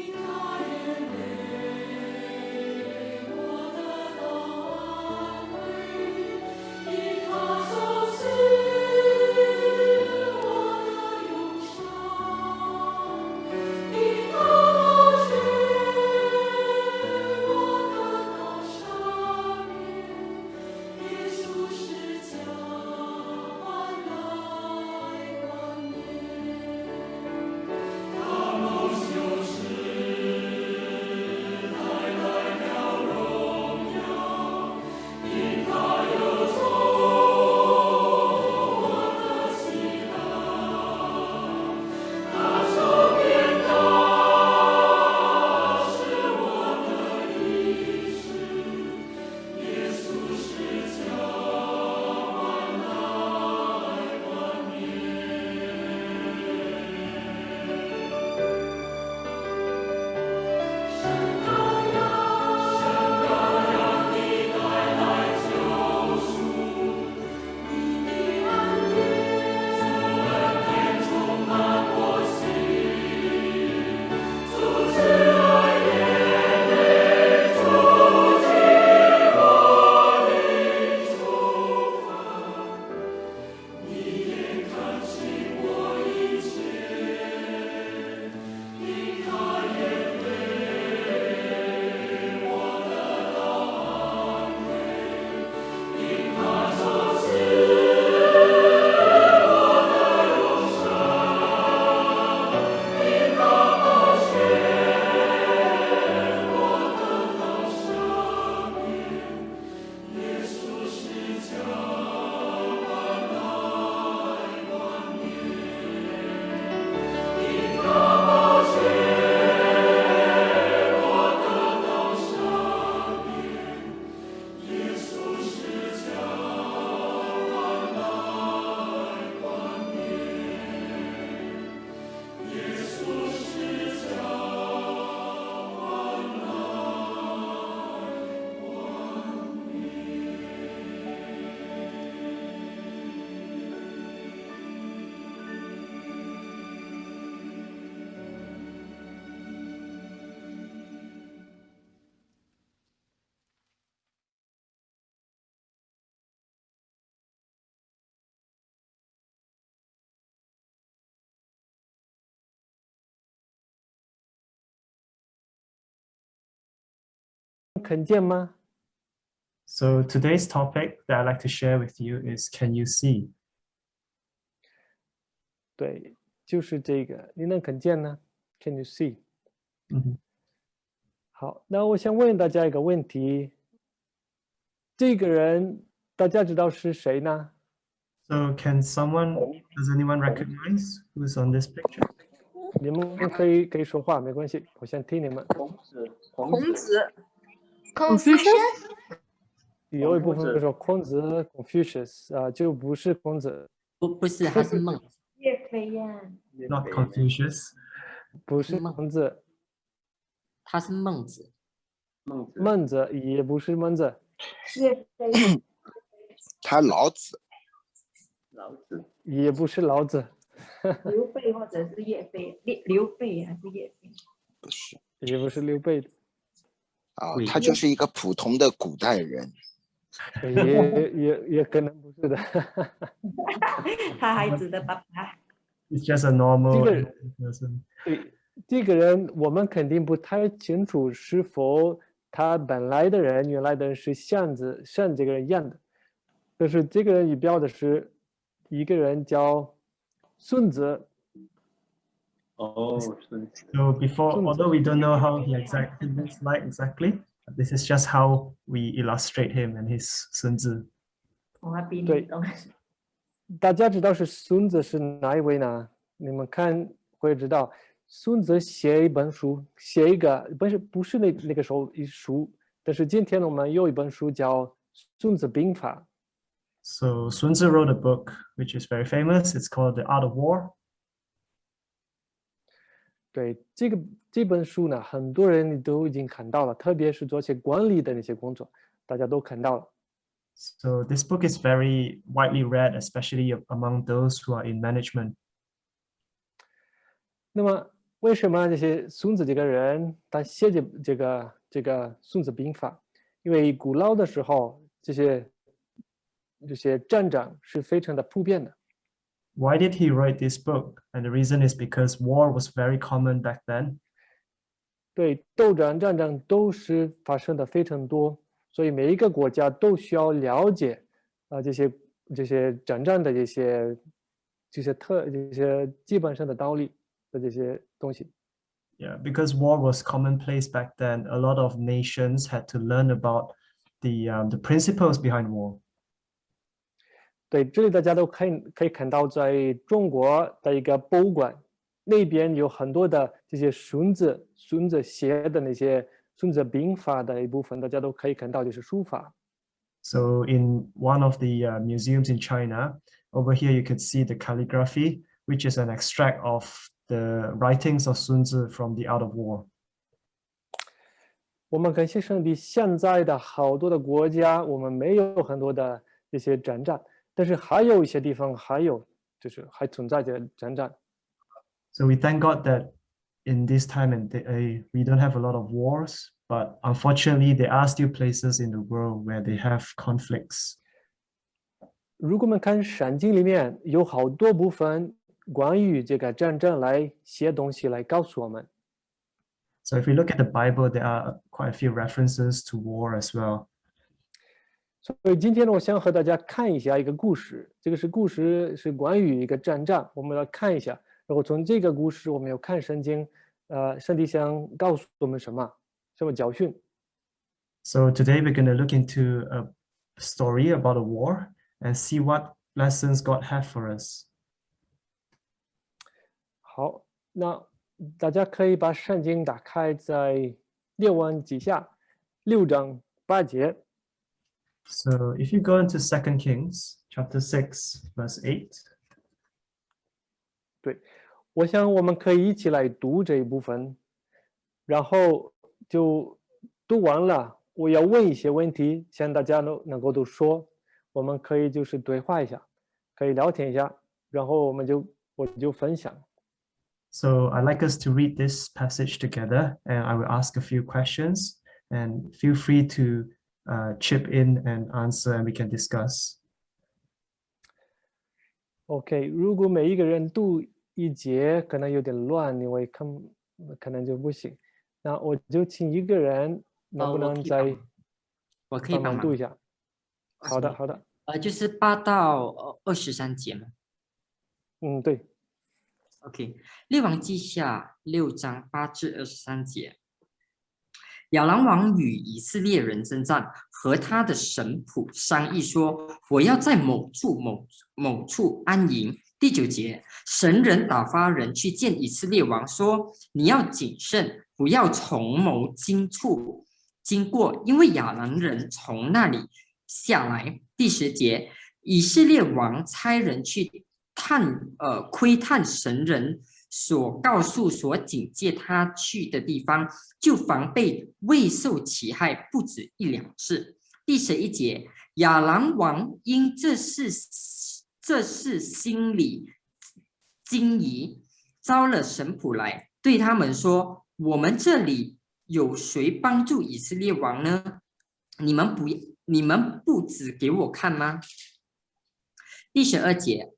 You. 看见吗？ So today's topic that I'd like to share with you is Can you see? 对，就是这个，你能看见呢？Can you see？ Mhm. 好，那我想问大家一个问题：这个人大家知道是谁呢？ So can someone, does anyone recognize who's on this picture? 你们可以可以说话，没关系，我先听你们。孔子， Confucius? 有一部分就是说孔子 （Confucius） 啊、就不是孔子，不不是，他是。孟，岳飞呀，Not Confucius. 不是孟孔子，他是孟子。孟子，孟子也不是孟子，岳飞，他老子，老子，也不是老子，刘备或者是岳飞，刘刘备还是岳飞？不是。也不是刘备，对，啊他就是一个普通的古代人。也也也可能不是的。他孩子的爸爸，It's just a normal person. 对，这个人我们肯定不太清楚是否他本来的人、原来的人是像子像这个人一样的。但是这个人仪表的是一个人叫孙子，哦，孙子， So before, Sun although we don't know how he exactly looks like exactly, this is just how we illustrate him and his 孙子.我还比你对懂。大家知道是孙子是哪一位呢？你们看会知道，孙子写一本书，写一个不是不是那那个时候一书，但是今天我们有一本书叫《孙子兵法》。 So Sun Tzu wrote a book which is very famous. It's called The Art of War. 对这个这本书呢，很多人都已经看到了，特别是做些管理的那些工作，大家都看到了。So this book is very widely read, especially among those who are in management. 那么，为什么这些孙子这个人他写这这个这个《孙子兵法》？因为古老的时候，这些这些战争是非常的普遍的。Why did he write this book? And the reason is because war was very common back then. 对，斗争、战争都是发生的非常多，所以每一个国家都需要了解啊、这些这些战争的这些这些特这些基本上的道理的这些东西。 Yeah, because war was commonplace back then, a lot of nations had to learn about the um, the principles behind war. 对，这里大家都可以可以看到，在中国的一个博物馆那边有很多的这些孙子孙子写的那些《孙子兵法》的一部分，大家都可以看到，就是书法。 So in one of the uh, museums in China, over here you could see the calligraphy, which is an extract of the writings of Sun Tzu from The Art of War. 我们感谢上帝，现在的好多的国家，我们没有很多的这些战争， 但是还有一些地方还有，就是还存在着战争。 So we thank God that in this time and day, uh, we don't have a lot of wars, but unfortunately there are still places in the world where they have conflicts. 如果我们看圣经里面有好多部分关于这个战争来写东西来告诉我们。 So if we look at the Bible, there are quite a few references to war as well. 所以今天呢，我想和大家看一下一个故事。这个是故事是关于一个战争，我们来看一下。然后从这个故事，我们要看圣经，呃，上帝想告诉我们什么，什么教训。 So today we're going to look into a story about a war and see what lessons God have for us. 好，那大家可以把圣经打开在列王记下六章八节。 So if you go into Second Kings chapter 6, verse 8, 我想我们可以一起来读这一部分，然后就读完了。我要问一些问题，向大家能能够都说，我们可以就是对话一下，可以聊天一下，然后我们就我就分享。 So I'd like us to read this passage together and I will ask a few questions and feel free to uh, chip in and answer and we can discuss. OK，如果每一个人读一节，可能有点乱，因为看可能就不行。那我就请一个人能不能再帮我可以帮帮忙忙读一下？好的，好的，呃，就是八到呃二十三节嘛。嗯，对，OK，列王记下六章八至二十三节。亚兰王与以色列人征战，和他的神仆商议说：“我要在某处某某处安营。”第九节，神人打发人去见以色列王，说：“你要谨慎，不要从某经处经过，因为亚兰人从那里下来。”第十节，以色列王差人去探呃窥探神人所告诉、所警戒他去的地方，就防备未受其害不止一两次。第十一节，亚兰王因这事这事心里惊疑，招了神仆来，对他们说：“我们这里有谁帮助以色列王呢？你们不你们不指给我看吗？”第十二节，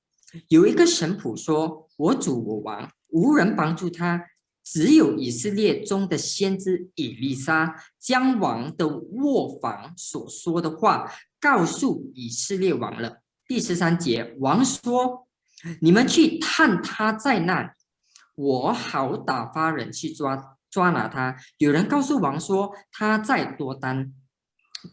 有一个神仆说：“我主我王，无人帮助他，只有以色列中的先知以利沙将王的卧房所说的话告诉以色列王了。”第十三节，王说：“你们去探他在那，我好打发人去抓抓拿他。”有人告诉王说他在多丹。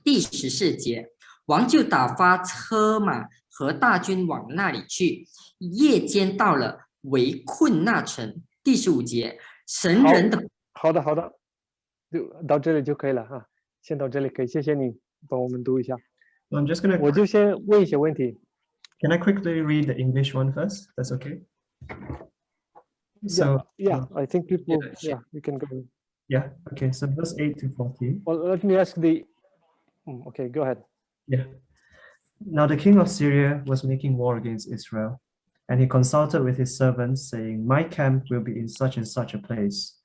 第十四节，王就打发车马和大军往那里去，夜间到了，围困那城。第十五节，神好人的好的，好的，就到这里就可以了哈，先到这里可以，谢谢你帮我们读一下， So I'm just gonna 我就先问一些问题。 can I quickly read the English one first? That's okay. So Yeah, uh, I think people, yeah, sure. yeah, you can go. yeah, okay. So verse eight to fourteen. Well, let me ask the, Mm, okay, go ahead. Yeah. Now the king of Syria was making war against Israel, and he consulted with his servants, saying, My camp will be in such and such a place.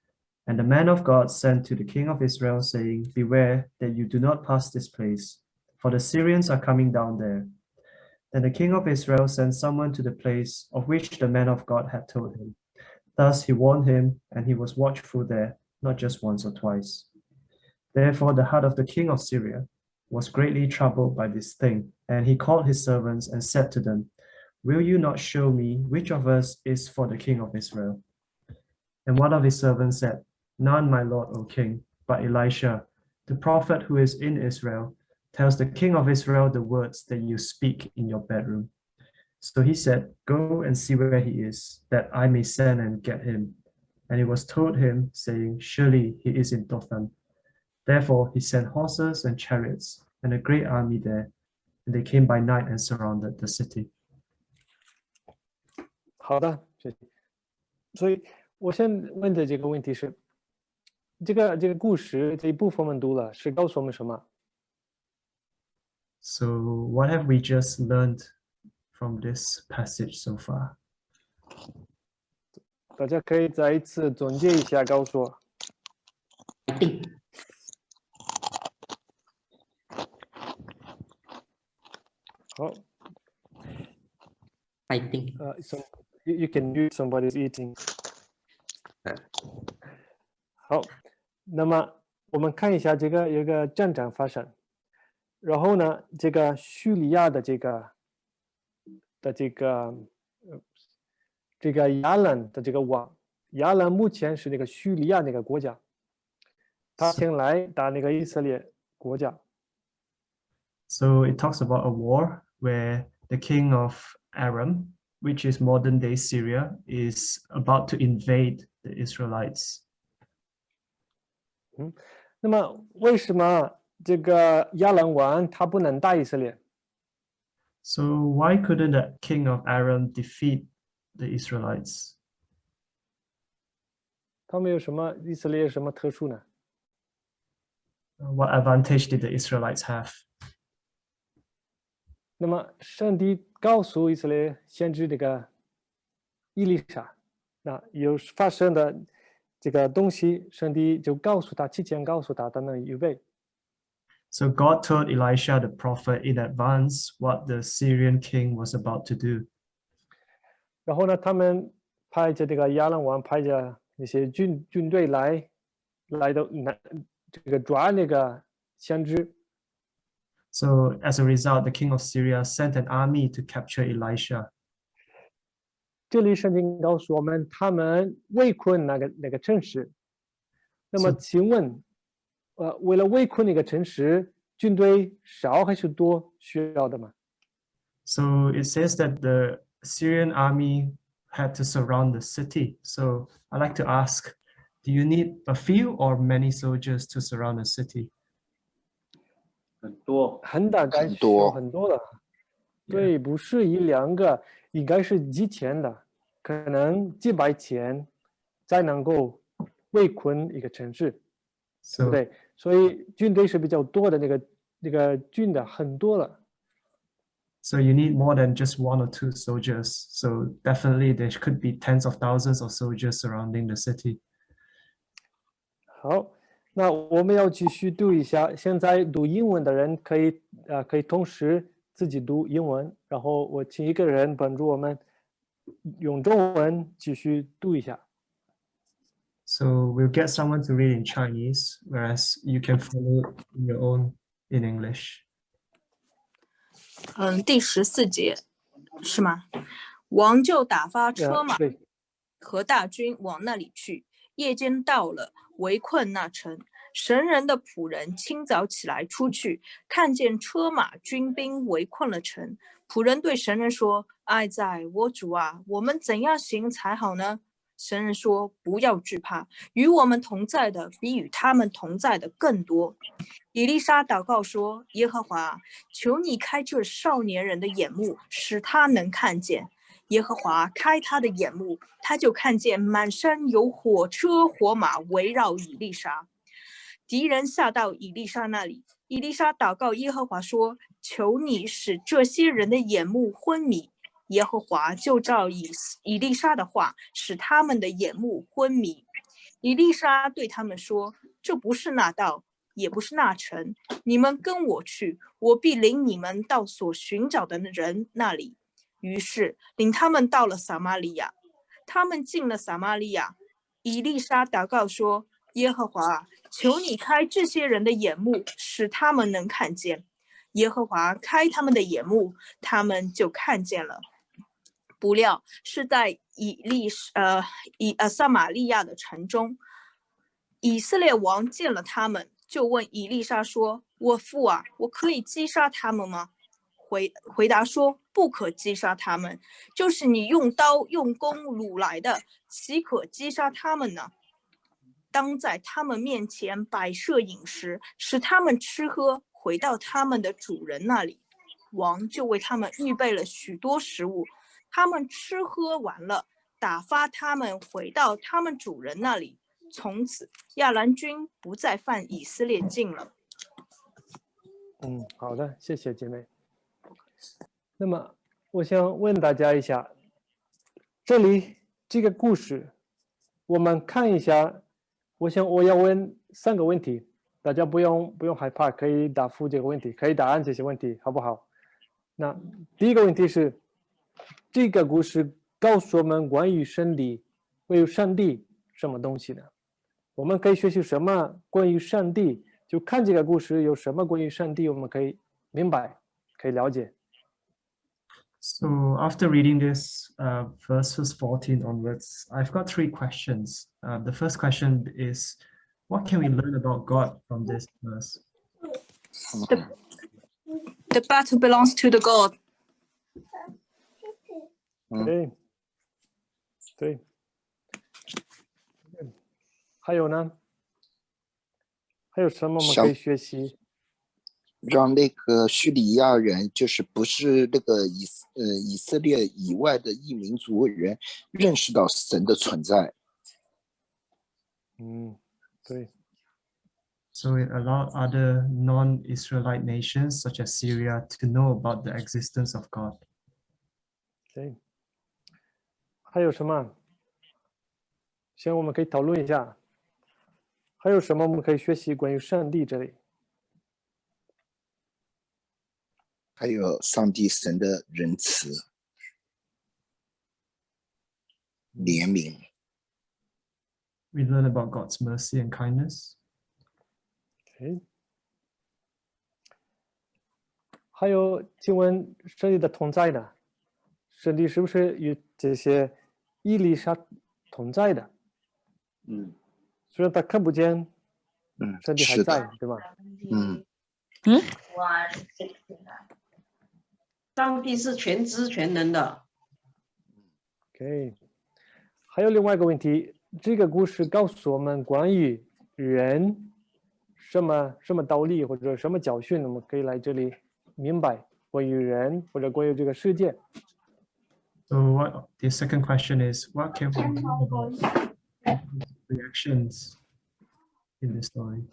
And the man of God sent to the king of Israel, saying, Beware that you do not pass this place, for the Syrians are coming down there. Then the king of Israel sent someone to the place of which the man of God had told him. Thus he warned him, and he was watchful there, not just once or twice. Therefore the heart of the king of Syria was greatly troubled by this thing, and he called his servants and said to them, Will you not show me which of us is for the king of Israel? And one of his servants said, None, my lord, O king, but Elisha, the prophet who is in Israel, tells the king of Israel the words that you speak in your bedroom. So he said, Go and see where he is, that I may send and get him. And it was told him, saying, Surely he is in Dothan. Therefore he sent horses and chariots and a great army there, and they came by night and surrounded the city. 好的，谢谢。所以我现在问的这个问题是，这个这个故事这一部分我们读了，是告诉我们什么？So, what have we just learned from this passage so far? 大家可以再一次总结一下，告诉我。定 好，白定。呃、s o you you can use somebody's eating。好，那么我们看一下这个有一个战争发生，然后呢，这个叙利亚的这个的这个呃这个亚兰的这个王，亚兰目前是那个叙利亚那个国家，他先来打那个以色列国家。 So, it talks about a war where the king of Aram, which is modern day Syria, is about to invade the Israelites. 那么为什么这个亚兰王他不能打以色列？ So, why couldn't the king of Aram defeat the Israelites? 他们有什么以色列有什么特殊呢？ What advantage did the Israelites have? 那么上帝告诉以色列先知这个伊丽莎，那有发生的这个东西，上帝就告诉他，提前告诉他，他能预备。So God told Elisha the prophet in advance what the Syrian king was about to do. 然后呢，他们派着这个亚兰王派着那些军军队来，来到南这个抓那个先知。So as a result, the king of Syria sent an army to capture Elisha. 这里圣经告诉我们，他们围困那个那个城市。那么，是请问，呃，为了围困那个城市，军队少还是多需要的吗？ So it says that the Syrian army had to surround the city. So I'd like to ask, do you need a few or many soldiers to surround a city? 很多，很大概需要很多很多的。对，不是一两个，应该是几千的，可能几百千才能够围困一个城市，对 So 不对？所以军队是比较多的，那个那个军的很多了。So you need more than just one or two soldiers. So definitely there could be tens of thousands of soldiers surrounding the city. 好，那我们要继续读一下。现在读英文的人可以呃可以同时自己读英文，然后我请一个人帮助我们用中文继续读一下。So we'll get someone to read in Chinese, whereas you can follow in your own in English. 嗯，第十四节是吗？王就打发车马和大军往那里去。夜间到了，围困那城。神人的仆人清早起来出去，看见车马军兵围困了城。仆人对神人说：“哀在我主啊，我们怎样行才好呢？”神人说：“不要惧怕，与我们同在的比与他们同在的更多。”以丽莎祷告说：“耶和华，求你开这少年人的眼目，使他能看见。”耶和华开他的眼目，他就看见满山有火车火马围绕以丽莎。敌人下到以丽莎那里，以丽莎祷告耶和华说：“求你使这些人的眼目昏迷。”耶和华就照以以丽莎的话，使他们的眼目昏迷。以丽莎对他们说：“这不是那道，也不是那城，你们跟我去，我必领你们到所寻找的人那里。”于是领他们到了撒玛利亚。他们进了撒玛利亚，以丽莎祷告说：“耶和华，求你开这些人的眼目，使他们能看见。”耶和华开他们的眼目，他们就看见了。不料是在以利呃以呃撒玛利亚的城中，以色列王见了他们，就问以利沙说：“我父啊，我可以击杀他们吗？”回回答说：“不可击杀他们，就是你用刀用弓掳来的，岂可击杀他们呢？当在他们面前摆设饮食，使他们吃喝，回到他们的主人那里。王就为他们预备了许多食物，他们吃喝完了，打发他们回到他们主人那里。从此，亚兰军不再犯以色列境了。嗯，好的，谢谢姐妹。那么，我想问大家一下，这里这个故事，我们看一下。我想我要问三个问题，大家不用不用害怕，可以答复这个问题，可以答案这些问题，好不好？那第一个问题是，这个故事告诉我们关于上帝，关于上帝什么东西呢？我们可以学习什么关于上帝？就看这个故事有什么关于上帝，我们可以明白，可以了解。So after reading this uh, verses 14 onwards, I've got three questions. Uh, the first question is, what can we learn about God from this verse? The battle belongs to the God. 嗯对，对。嗯还有呢？还有什么我们可以学习？ 让那个叙利亚人，就是不是那个以呃以色列以外的异民族人，认识到神的存在。嗯，对，So it allowed other non-Israelite nations such as Syria to know about the existence of God. 对。还有什么？行，我们可以讨论一下。还有什么我们可以学习关于上帝这里？还有上帝神的仁慈、怜悯，We learn about God's mercy and kindness. OK，还有，请问上帝的同在呢？上帝是不是与这些伊丽莎同在的？嗯虽然他看不见，嗯，上帝还在的，，对吗嗯上帝是全知全能的。 ？OK，还有另外一个问题，这个故事告诉我们关于人什么什么道理或者什么教训，我们可以来这里明白关于人或者关于这个世界。 So what the second question is, what can we learn about reactions in the story?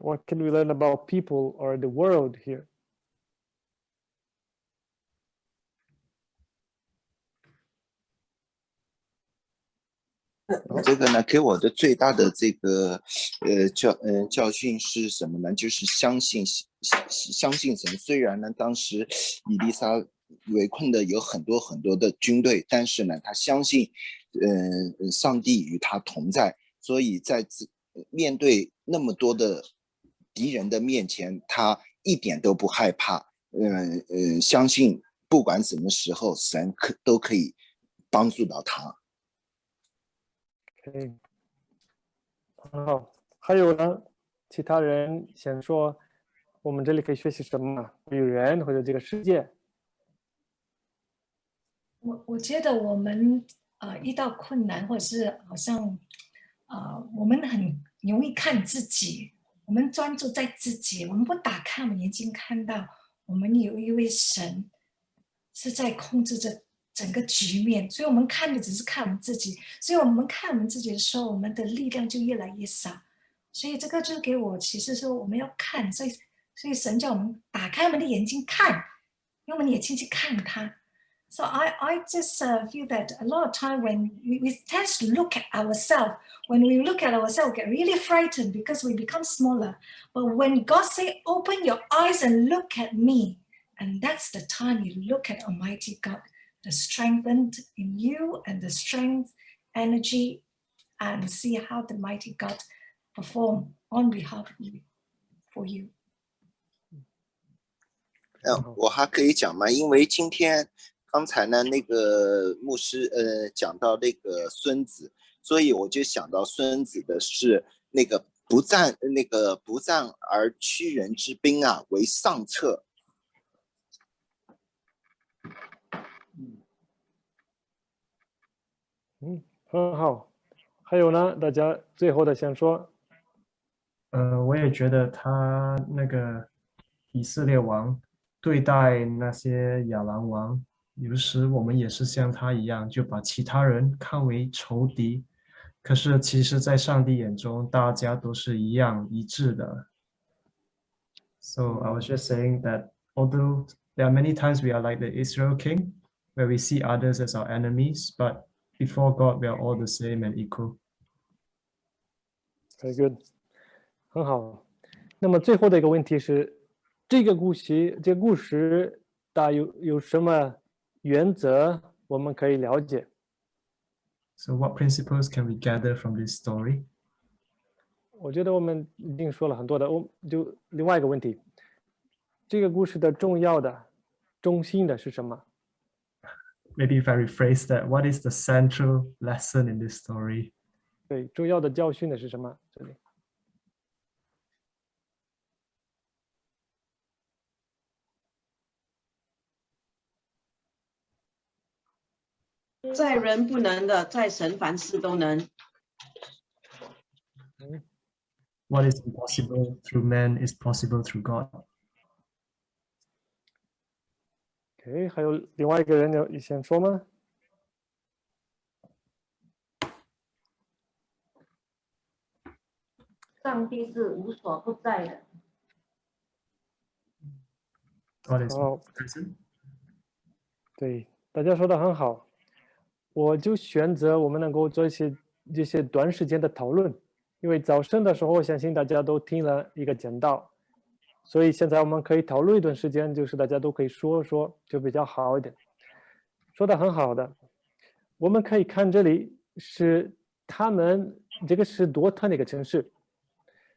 What can we learn about people or the world here? 这个呢，给我的最大的这个呃教呃教训是什么呢？就是相信相相信神。虽然呢，当时以丽莎围困的有很多很多的军队，但是呢，他相信，呃，上帝与他同在，所以在这面对那么多的敌人的面前，他一点都不害怕。嗯呃，相信不管什么时候，神可都可以帮助到他。OK，很好。还有呢，其他人想说，我们这里可以学习什么？与人或者这个世界？我我觉得我们呃遇到困难，或者是好像呃我们很容易看自己，我们专注在自己，我们不打开我们眼睛看到我们有一位神是在控制着整个局面，所以我们看的只是看我们自己，所以我们看我们自己的时候，我们的力量就越来越少。所以这个就给我启示说，我们要看，所以所以神叫我们打开我们的眼睛看，用我们的眼睛去看他。So I, I just uh, feel that a lot of time when we, we tend to look at ourselves, when we look at ourselves, we get really frightened because we become smaller. But when God say, open your eyes and look at me, and that's the time you look at Almighty God, the strength in you and the strength, energy, and see how the mighty God perform on behalf of you, for you. 嗯，我还可以讲吗？因为今天刚才呢，那个牧师呃讲到那个孙子，所以我就想到孙子的是那个不战那个不战而屈人之兵啊，为上策。 嗯，很好。还有呢，大家最后的想说，呃，我也觉得他那个以色列王对待那些亚兰王，有时我们也是像他一样，就把其他人看为仇敌。可是其实，在上帝眼中，大家都是一样一致的。So I was just saying that although there are many times we are like the Israel king, where we see others as our enemies, but before God, we are all the same and equal. Very good，很好。那么最后的一个问题是，这个故事，这个故事大有有什么原则我们可以了解？ So what principles can we gather from this story? 我觉得我们已经说了很多的，我就另外一个问题，这个故事的重要的、中心的是什么？ Maybe if I rephrase that, what is the central lesson in this story? 对，重要的教训的是什么？这里在人不能的，在神凡事都能。 What is impossible through man is possible through God. OK，还有另外一个人有想说吗？上帝是无所不在的。对，大家说的很好，我就选择我们能够做一些这些短时间的讨论，因为早上的时候，我相信大家都听了一个讲道，所以现在我们可以讨论一段时间，就是大家都可以说说，就比较好一点。说的很好的，我们可以看这里是他们这个是多特那个城市，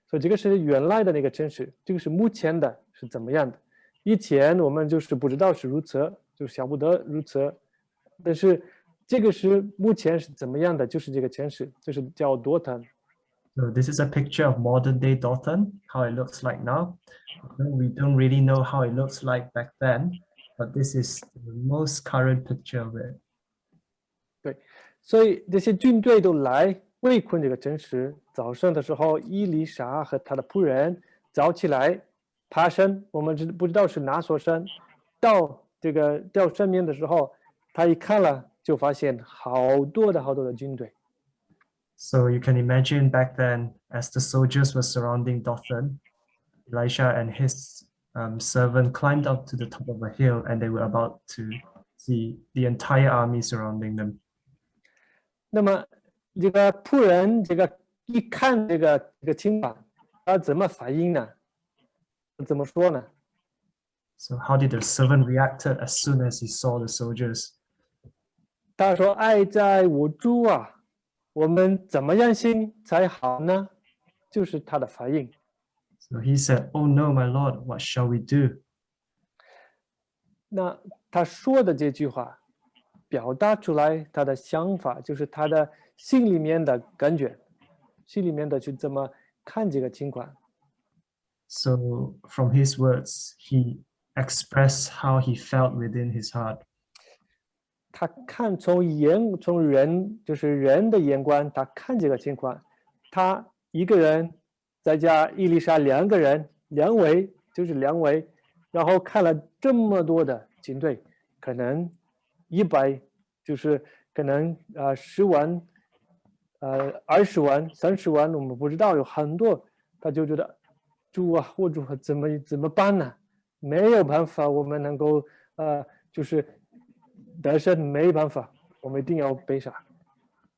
所以这个是原来的那个城市，这个是目前的是怎么样的？以前我们就是不知道是如此，就想不得如此，但是这个是目前是怎么样的？就是这个城市，就是叫多特。So this is a picture of modern day Dothan, how it looks like now. We don't really know how it looks like back then, but this is the most current picture of it. 对，所以这些军队都来围困这个城池。早上的时候，伊丽莎和他的仆人早起来爬山，我们知不知道是哪座山？到这个到山边的时候，他一看了，就发现好多的好多的军队。So you can imagine back then, as the soldiers were surrounding Dothan, Elisha and his um, servant climbed up to the top of a hill and they were about to see the entire army surrounding them. 那么这个仆人这个一看这个这个情况，他怎么反应呢？怎么说呢？ So how did the servant reacted as soon as he saw the soldiers? 他说：“爱在我主啊， 我们怎么样行才好呢？”就是他的反应。So he said, Oh no, my lord, what shall we do? 那他说的这句话，表达出来他的想法，就是他的心里面的感觉，心里面的去怎么看这个情况。So from his words, he expressed how he felt within his heart. 他看从眼从人就是人的眼光，他看这个情况，他一个人再加伊丽莎两个人，两位就是两位，然后看了这么多的军队，可能一百就是可能呃十万，呃二十万、三十万，我们不知道有很多，他就觉得主啊，我主啊，怎么怎么办呢？没有办法，我们能够呃就是。得胜没办法，我们一定要被杀。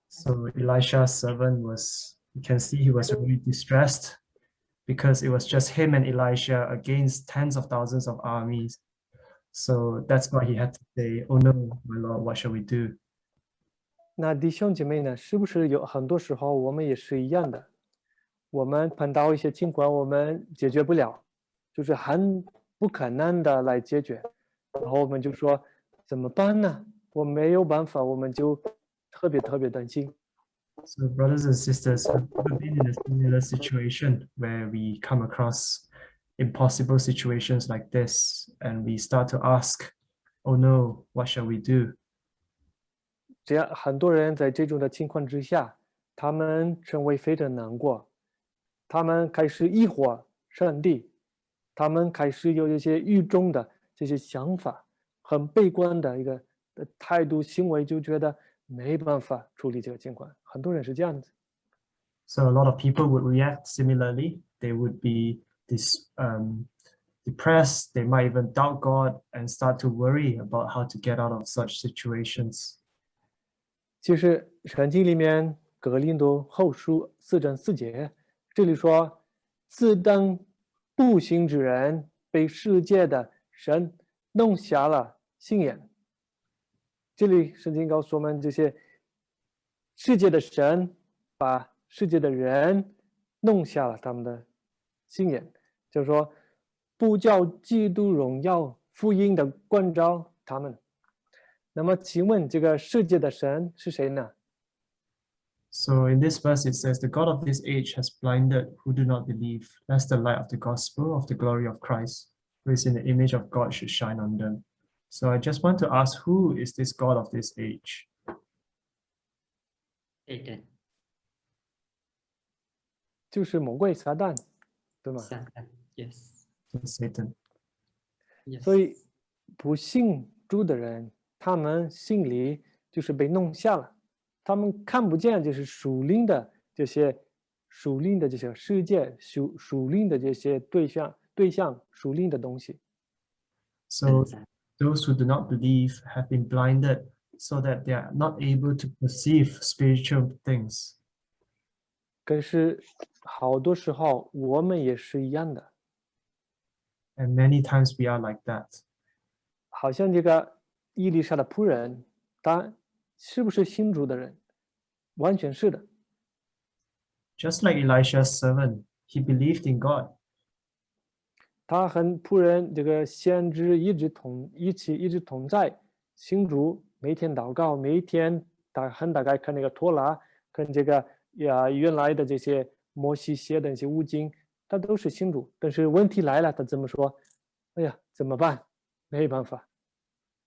So Elisha's servant was, you can see he was really distressed because it was just him and Elisha against tens of thousands of armies. So that's why he had to say, Oh no, my Lord, what shall we do? 那弟兄姐妹呢？是不是有很多时候我们也是一样的？我们碰到一些情况，我们解决不了，就是很不可能的来解决，然后我们就说。怎么办呢？我没有办法，我们就特别特别担心。So brothers and sisters, have ever been in a similar situation where we come across impossible situations like this and we start to ask, oh no, what shall we do? 这样很多人在这种的情况之下，他们成为非常难过，他们开始疑惑上帝，他们开始有一些狱中的这些想法。很悲观的一个态度行为，就觉得没办法处理这个情况。很多人是这样子。So a lot of people would react similarly. They would be this um, depressed. They might even doubt God and start to worry about how to get out of such situations. 其实圣经里面格林多后书四章四节，这里说：“自当不行之人被世界的神弄瞎了。”信眼，这里圣经告诉我们，这些世界的神把世界的人弄瞎了他们的信眼，就是说不叫基督荣耀福音的关照他们。那么，请问这个世界的神是谁呢？So in this verse it says, "The God of this age has blinded who do not believe, lest the light of the gospel of the glory of Christ, who is in the image of God, should shine on them." So I just want to ask, who is this God of this age? Satan. 就是魔鬼撒旦，对吗？ Satan. Yes. Satan. Yes. 所以不信主的人，他们心里就是被弄瞎了，他们看不见就是属灵的这些属灵的这些世界，属属灵的这些对象对象属灵的东西。 So those who do not believe have been blinded so that they are not able to perceive spiritual things. 可是好多时候我们也是一样的， And many times we are like that. 好像这个伊丽莎的仆人，他是不是信主的人？完全是的。 Just like Elisha's servant, he believed in God. 他和仆人这个先知一直同一起一直同在，信主，每天祷告，每一天他很大概看那个托拉，跟这个呀原来的这些摩西写的那些悟经，他都是信主。但是问题来了，他怎么说？哎呀，怎么办？没办法。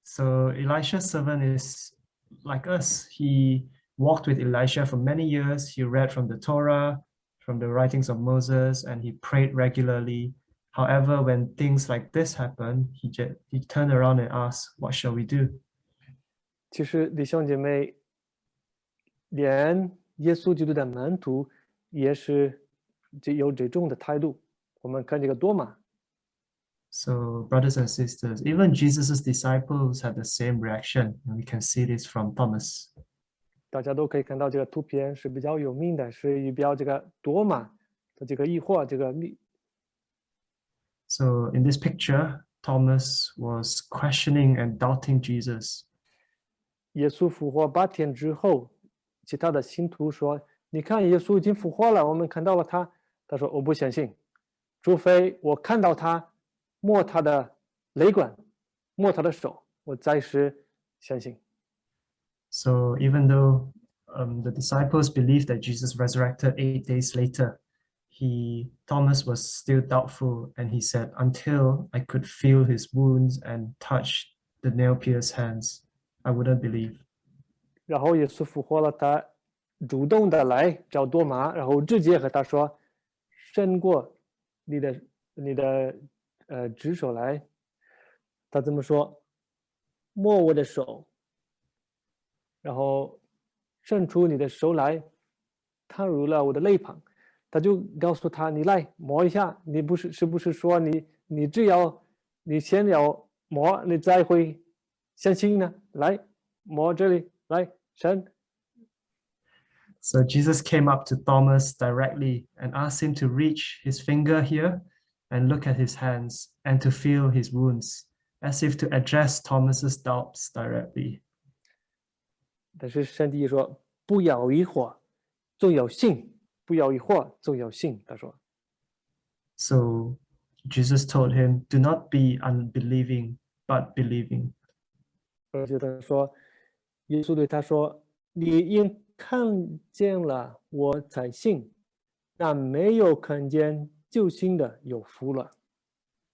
So Elisha's servant is like us. He walked with Elisha for many years. He read from the Torah, from the writings of Moses, and he prayed regularly. However, when things like this happen, he just he turned around and asked, "What shall we do?" 其实弟兄姐妹，连耶稣基督的门徒也是这有这种的态度。我们看这个多马， So, brothers and sisters, even Jesus' disciples had the same reaction, and we can see this from Thomas. 大家都可以看到这个图片是比较有名的，是预表这个多马的这个疑惑，这个密 So, in this picture, Thomas was questioning and doubting Jesus. 耶稣复活八天之后，其他的信徒说：“你看，耶稣已经复活了，我们看到了他。”他说：“我不相信，除非我看到他摸他的肋管，摸他的手，我再是相信。 So, even though um, the disciples believed that Jesus resurrected eight days later, he Thomas was still doubtful, and he said, "Until I could feel his wounds and touch the nail-pierced hands, I wouldn't believe." 然后耶稣复活了，他主动的来找多马，然后直接和他说：“伸过你的你的呃指手来。”他这么说：“摸我的手，然后伸出你的手来，踏入了我的肋旁。” 他就告诉他：“你来摸一下，你不是是不是说你你只要你先要摸，你才会相信呢？来摸这里，来伸。” So Jesus came up to Thomas directly and asked him to reach his finger here and look at his hands and to feel his wounds, as if to address Thomas's doubts directly. 但是上帝说：“不要疑惑，总要信； ”不要疑惑，总要信。”他说 So Jesus told him, Do not be unbelieving, but believing.：“ 而且他说，耶稣对他说：‘你因看见了我才信，那没有看见就信的有福了。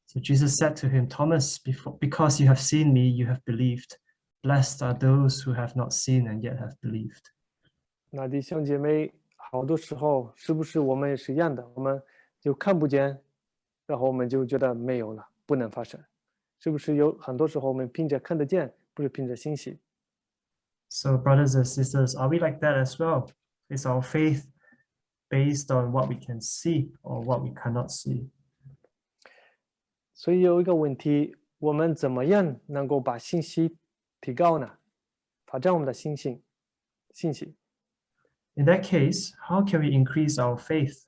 So Jesus said to him, Thomas, before, because you have seen me, you have believed. Blessed are those who have not seen and yet have believed. ’那弟兄姐妹， 好多时候是不是我们也是一样的？我们就看不见，然后我们就觉得没有了，不能发生。是不是有很多时候我们凭着看得见，不是凭着信息？So, brothers and sisters, are we like that as well? Is our faith based on what we can see or what we cannot see? 所以有一个问题，我们怎么样能够把信息提高呢？发展我们的信心，信息。In that case, how can we increase our faith?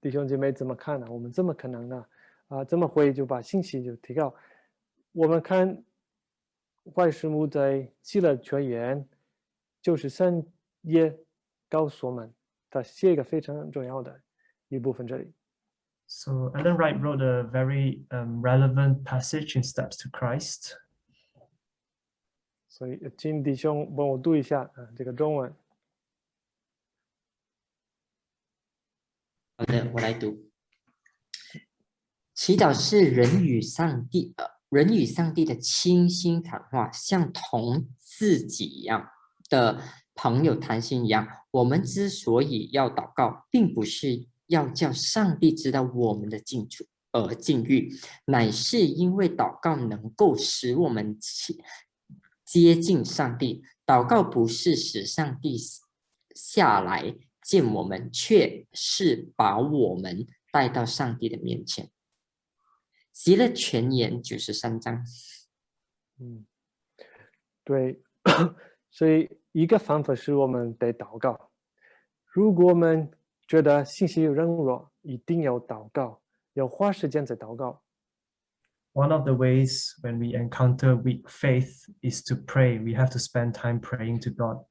弟兄姐妹怎么看呢？我们这么可能呢？啊，这么会就把信息就提高。我们看外师母在希腊全言，就是三耶告诉我们，他写一个非常重要的一部分这里。So Ellen White wrote a very um, relevant passage in Steps to Christ. 所以请弟兄帮我读一下啊，这个中文。好的，我来读。祈祷是人与上帝，呃，人与上帝的倾心谈话，像同自己一样的朋友谈心一样。我们之所以要祷告，并不是要叫上帝知道我们的境处，呃，境遇，乃是因为祷告能够使我们接接近上帝。祷告不是使上帝下来见我们，却是把我们带到上帝的面前。极乐全言九十三章。嗯，对，所以一个方法是我们得祷告。如果我们觉得信息有软弱，一定要祷告，要花时间在祷告。One of the ways when we encounter weak faith is to pray. We have to spend time praying to God.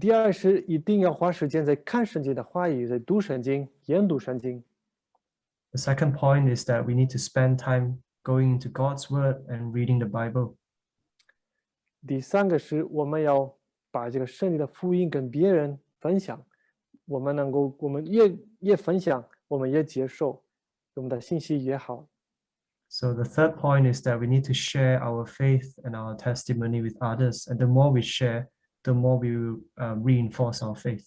第二是一定要花时间在看圣经的话语，在读圣经、研读圣经。 The second point is that we need to spend time going into God's word and reading the Bible. 第三个是我们要把这个圣经的福音跟别人分享，我们能够，我们越越分享，我们越接受，我们的信息越好。 So the third point is that we need to share our faith and our testimony with others. And the more we share, the more we will uh, reinforce our faith.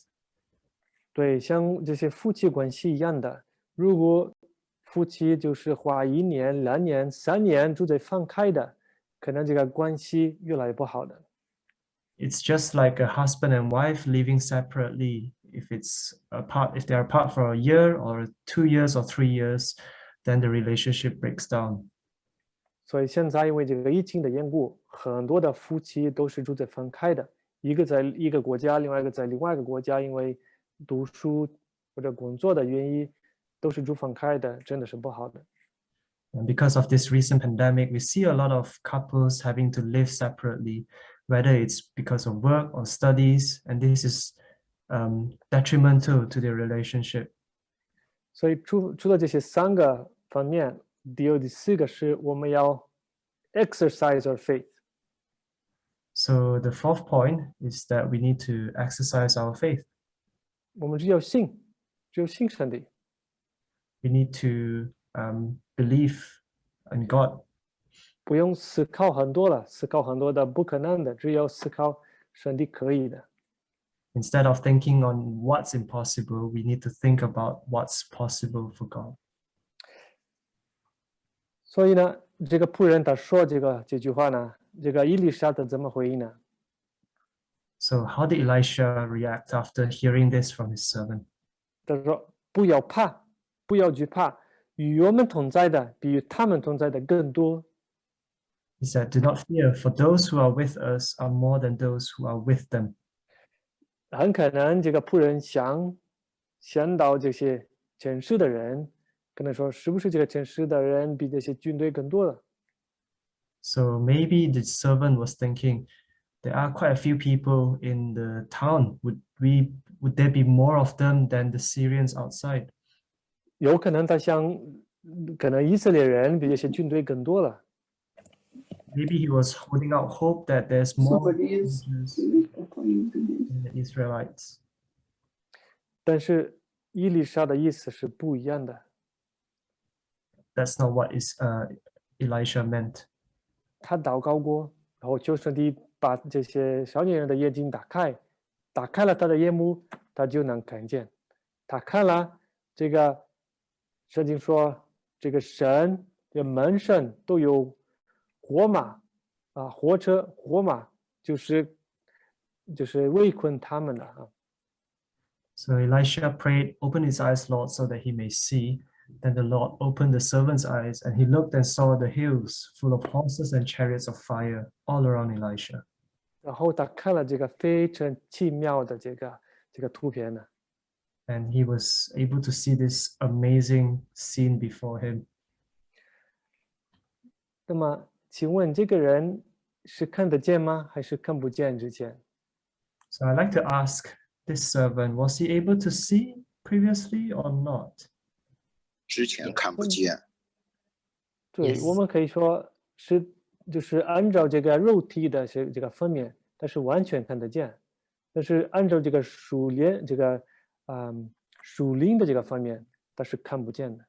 对，像这些夫妻关系一样的，如果夫妻就是花一年、两年、三年住在分开的，可能这个关系越来越不好的。 It's just like a husband and wife living separately. If it's apart, if they are apart for a year or two years or three years, then the relationship breaks down. 所以现在因为这个疫情的缘故，很多的夫妻都是住在分开的，一个在一个国家，另外一个在另外一个国家，因为读书或者工作的原因，都是住分开的，真的是不好的。 And because of this recent pandemic, we see a lot of couples having to live separately, whether it's because of work or studies, and this is um, detrimental to their relationship. 所以除除了这些三个 方面，第二、第四个是我们要 exercise our faith。 So the fourth point is that we need to exercise our faith. 我们只有信，只有信上帝。 We need to um, believe in God. 不用思考很多了，思考很多的不可能的，只有思考上帝可以的。 Instead of thinking on what's impossible, we need to think about what's possible for God. 所以呢，这个仆人他说这个这句话呢，这个伊丽莎他怎么回应呢？So how did Elisha react after hearing this from his servant? 他说：“不要怕，不要惧怕，与我们同在的比与他们同在的更多。He said, Do not fear, for those who are with us are more than those who are with them. ”很可能这个仆人想想到这些城市的人，可能说是不是这个城市的人比这些军队更多了？ So maybe the servant was thinking, there are quite a few people in the town. Would we would there be more of them than the Syrians outside? 有可能他想，可能以色列人比这些军队更多了。 Maybe he was holding out hope that there's more soldiers than the Israelites. 但是伊丽莎的意思是不一样的。 That's not what is uh, Elisha meant. 他祷告过，然后求上帝把这些少年人的眼睛打开，打开了他的眼目，他就能看见。他看了这个圣经说，这个神这个门上都有火马啊，火车火马就是就是围困他们的啊。 So Elisha prayed, Open his eyes, Lord, so that he may see. Then the Lord opened the servant's eyes, and he looked and saw the hills full of horses and chariots of fire all around Elisha. 然后他看了这个非常奇妙的这个这个图片呢， And he was able to see this amazing scene before him. 那么请问这个人是看得见吗？还是看不见之前？ So I'd like to ask this servant, was he able to see previously or not? 之前看不见，对，我 Yes. 们可以说是就是按照这个肉体的这这个分面，但是完全看得见。但是按照这个属灵这个嗯属灵的这个方面，它是看不见的。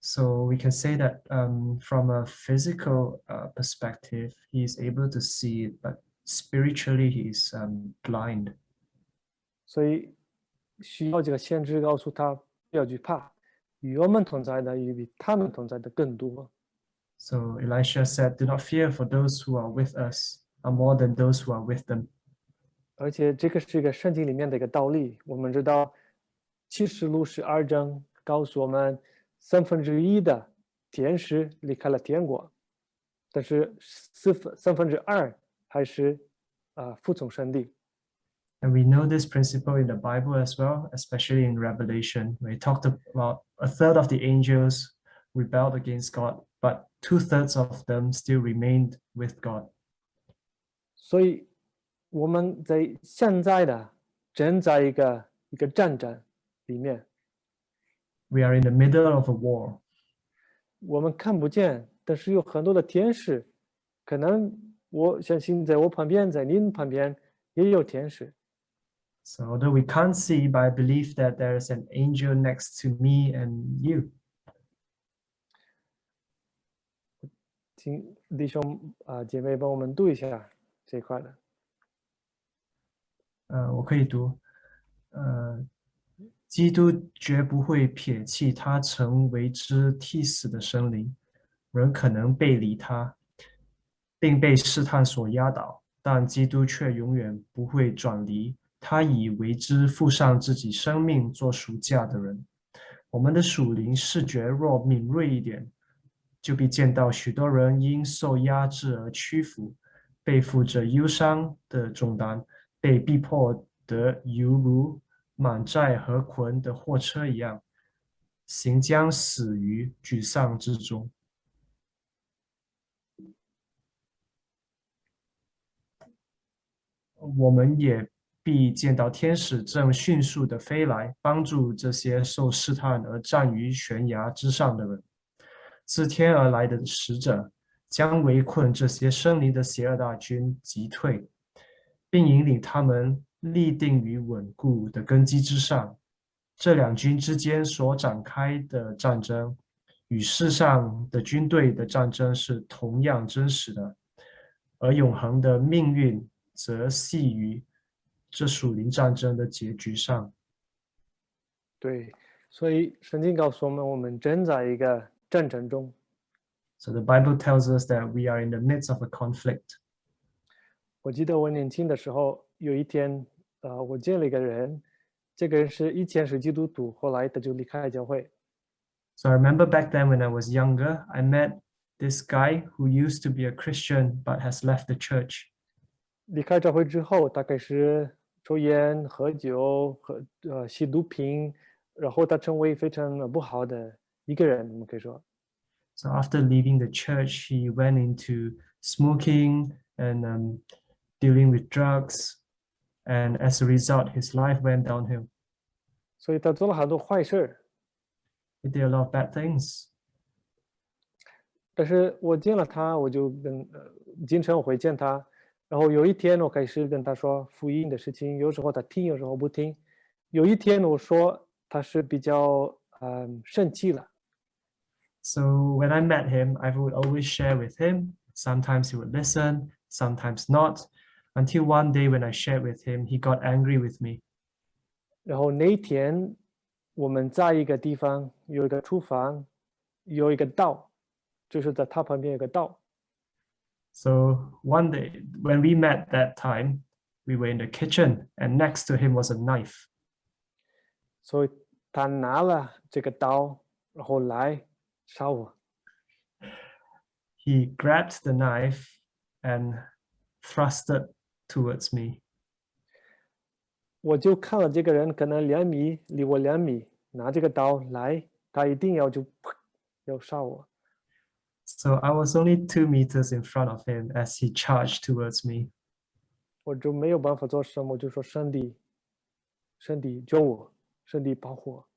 So we can say that um, from a physical uh, perspective, he is able to see it, but spiritually he is um, blind. 所以需要这个先知告诉他不要惧怕，与 我们同在的也比他们同在的更多。 So Elisha said, Do not fear, for those who are with us are more than those who are with them. 而且这个是一个圣经里面的一个道理。我们知道启示录十二章告诉我们，三分之一的天使离开了天国，但是四分三分之二还是啊、服从上帝。 And we know this principle in the Bible as well, especially in Revelation, where it talked about a third of the angels rebelled against God, but two thirds of them still remained with God. 所以 我们在现在的正在一个一个战争里面， We are in the middle of a war. 我们看不见，但是有很多的天使，可能我相信在我旁边，在您旁边也有天使。 so although we can't see by belief that there is an angel next to me and you. 请弟兄啊姐妹帮我们读一下这一块的。嗯我可以读。嗯基督绝不会撇弃他成为之替死的生灵人可能背离他并被试探所压倒但基督却永远不会转离他以为之付上自己生命做赎价的人。我们的属灵视觉若敏锐一点，就必见到许多人因受压制而屈服，背负着忧伤的重担。被逼迫得犹如满载河捆的货车一样，行将死于沮丧之中。我们也必见到天使正迅速地飞来，帮助这些受试探而站于悬崖之上的人。自天而来的使者将围困这些生灵的邪恶大军击退。并引领他们立定于稳固的根基之上。这两军之间所展开的战争，与世上的军队的战争是同样真实的，而永恒的命运则系于这属灵战争的结局上。对，所以圣经告诉我们，我们正在一个战争中。 So the Bible tells us that we are in the midst of a conflict. 我记得我年轻的时候，有一天，呃，我见了一个人，这个人是以前是基督徒，后来他就离开教会。 So I remember back then when I was younger, I met this guy who used to be a Christian but has left the church. 离开教会之后，他开始抽烟、喝酒和呃吸毒品，然后他成为非常不好的一个人，我们可以说。So after leaving the church, he went into smoking and um, dealing with drugs. And as a result, his life went downhill. 所以他做了很多坏事儿。He did a lot of bad things. 但是我见了他，我就跟呃经常会见他，然后有一天我开始跟他说福音的事情，有时候他听，有时候不听。有一天我说他是比较嗯生气了，So when I met him, I would always share with him. Sometimes he would listen, sometimes not. Until one day when I shared with him, he got angry with me. 然后那一天我们在一个地方有一个厨房，有一个道，就是在他旁边有个道。So one day when we met that time, we were in the kitchen and next to him was a knife. 所以他拿了这个刀，然后来杀我。 He grabbed the knife and thrust it towards me. 我就看了这个人可能两米离我两米，拿这个刀来，他一定要就砰要杀我。 So I was only two meters in front of him as he charged towards me. 我就没有办法做什么，我就说上帝，上帝救我，上帝保护我。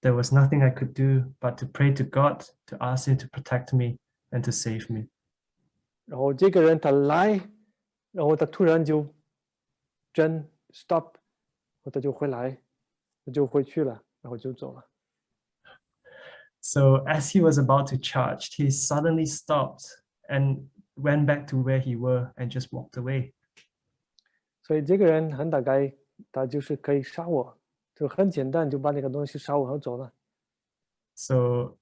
There was nothing I could do but to pray to God to ask him to protect me and to save me. 然后这个人他来，然后他突然就真 stop，然后他就回来，他就回去了，然后就走了。 So as he was about to charge, he suddenly stopped and went back to where he were and just walked away. 所以这个人很大概他就是可以杀我，就很简单就把那个东西杀我，然后走了。 So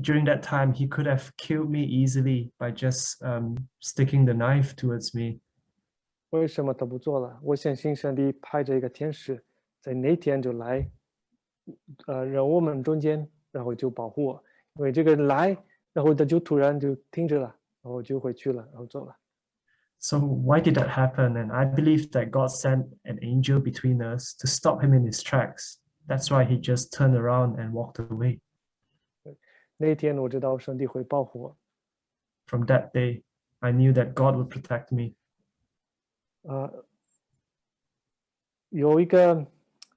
during that time, he could have killed me easily by just um, sticking the knife towards me. 为什么他不做了？我相信上帝派着一个天使，在那天就来，呃，让我们中间， 然后就保护我。因为这个人来，然后他就突然就停止了，然后就回去了，然后走了。 So why did that happen? And I believe that God sent an angel between us to stop him in his tracks. That's why he just turned around and walked away. 那一天我知道上帝会保护我。 From that day, I knew that God would protect me. 啊、 有一个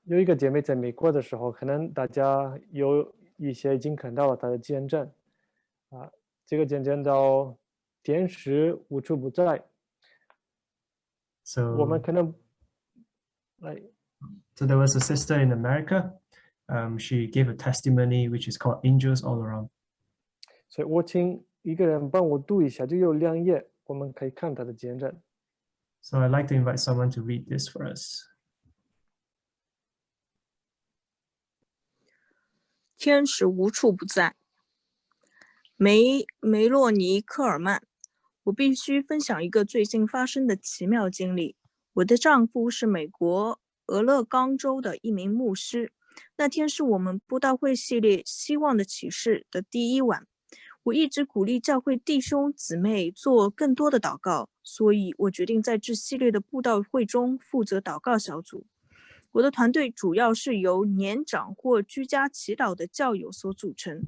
有一个姐妹在美国的时候，可能大家有 一些已经看到了她的见证啊，这个见证到天使无处不在， So 我们可能来 So there was a sister in America. Um, she gave a testimony which is called Angels All Around. 所以我请一个人帮我读一下，就有两页，我们可以看他的见证。 So I'd like to invite someone to read this for us. 天使无处不在。梅梅洛尼科尔曼，我必须分享一个最近发生的奇妙经历。我的丈夫是美国俄勒冈州的一名牧师。那天是我们布道会系列《希望的启示》的第一晚。我一直鼓励教会弟兄姊妹做更多的祷告，所以我决定在这系列的布道会中负责祷告小组。我的团队主要是由年长或居家祈祷的教友所组成，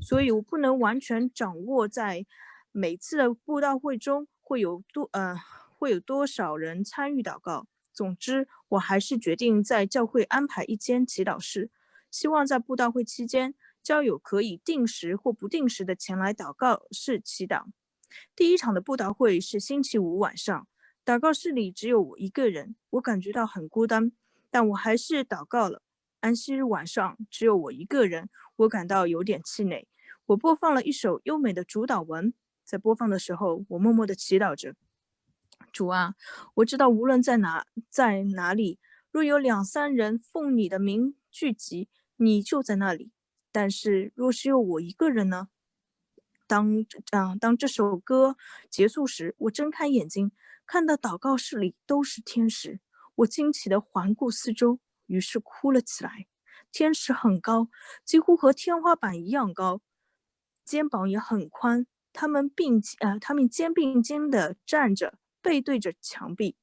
所以我不能完全掌握在每次的布道会中会有多呃会有多少人参与祷告。总之，我还是决定在教会安排一间祈祷室，希望在布道会期间，教友可以定时或不定时的前来祷告室祈祷。第一场的布道会是星期五晚上，祷告室里只有我一个人，我感觉到很孤单。但我还是祷告了。安息日晚上只有我一个人，我感到有点气馁。我播放了一首优美的主祷文，在播放的时候，我默默地祈祷着：“主啊，我知道无论在哪在哪里，若有两三人奉你的名聚集，你就在那里。但是若是有我一个人呢？”当啊，当这首歌结束时，我睁开眼睛，看到祷告室里都是天使。我惊奇地环顾四周，于是哭了起来。天使很高，几乎和天花板一样高，肩膀也很宽。他们并呃，他们肩并肩的站着，背对着墙壁。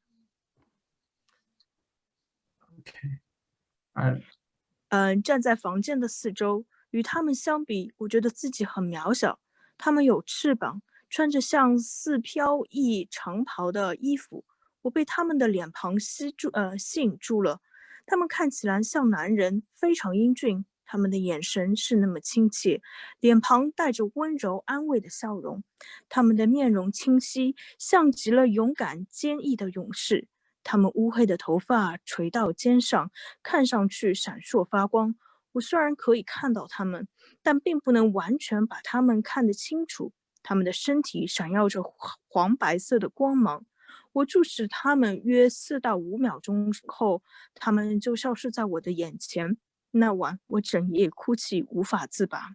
嗯、站在房间的四周，与他们相比，我觉得自己很渺小。他们有翅膀，穿着像似飘逸长袍的衣服。我被他们的脸庞吸住，呃，吸引住了。他们看起来像男人，非常英俊。他们的眼神是那么亲切，脸庞带着温柔安慰的笑容。他们的面容清晰，像极了勇敢坚毅的勇士。他们乌黑的头发垂到肩上，看上去闪烁发光。我虽然可以看到他们，但并不能完全把他们看得清楚。他们的身体闪耀着黄白色的光芒。我注视他们约四到五秒钟后，他们就消失在我的眼前。那晚我整夜哭泣，无法自拔。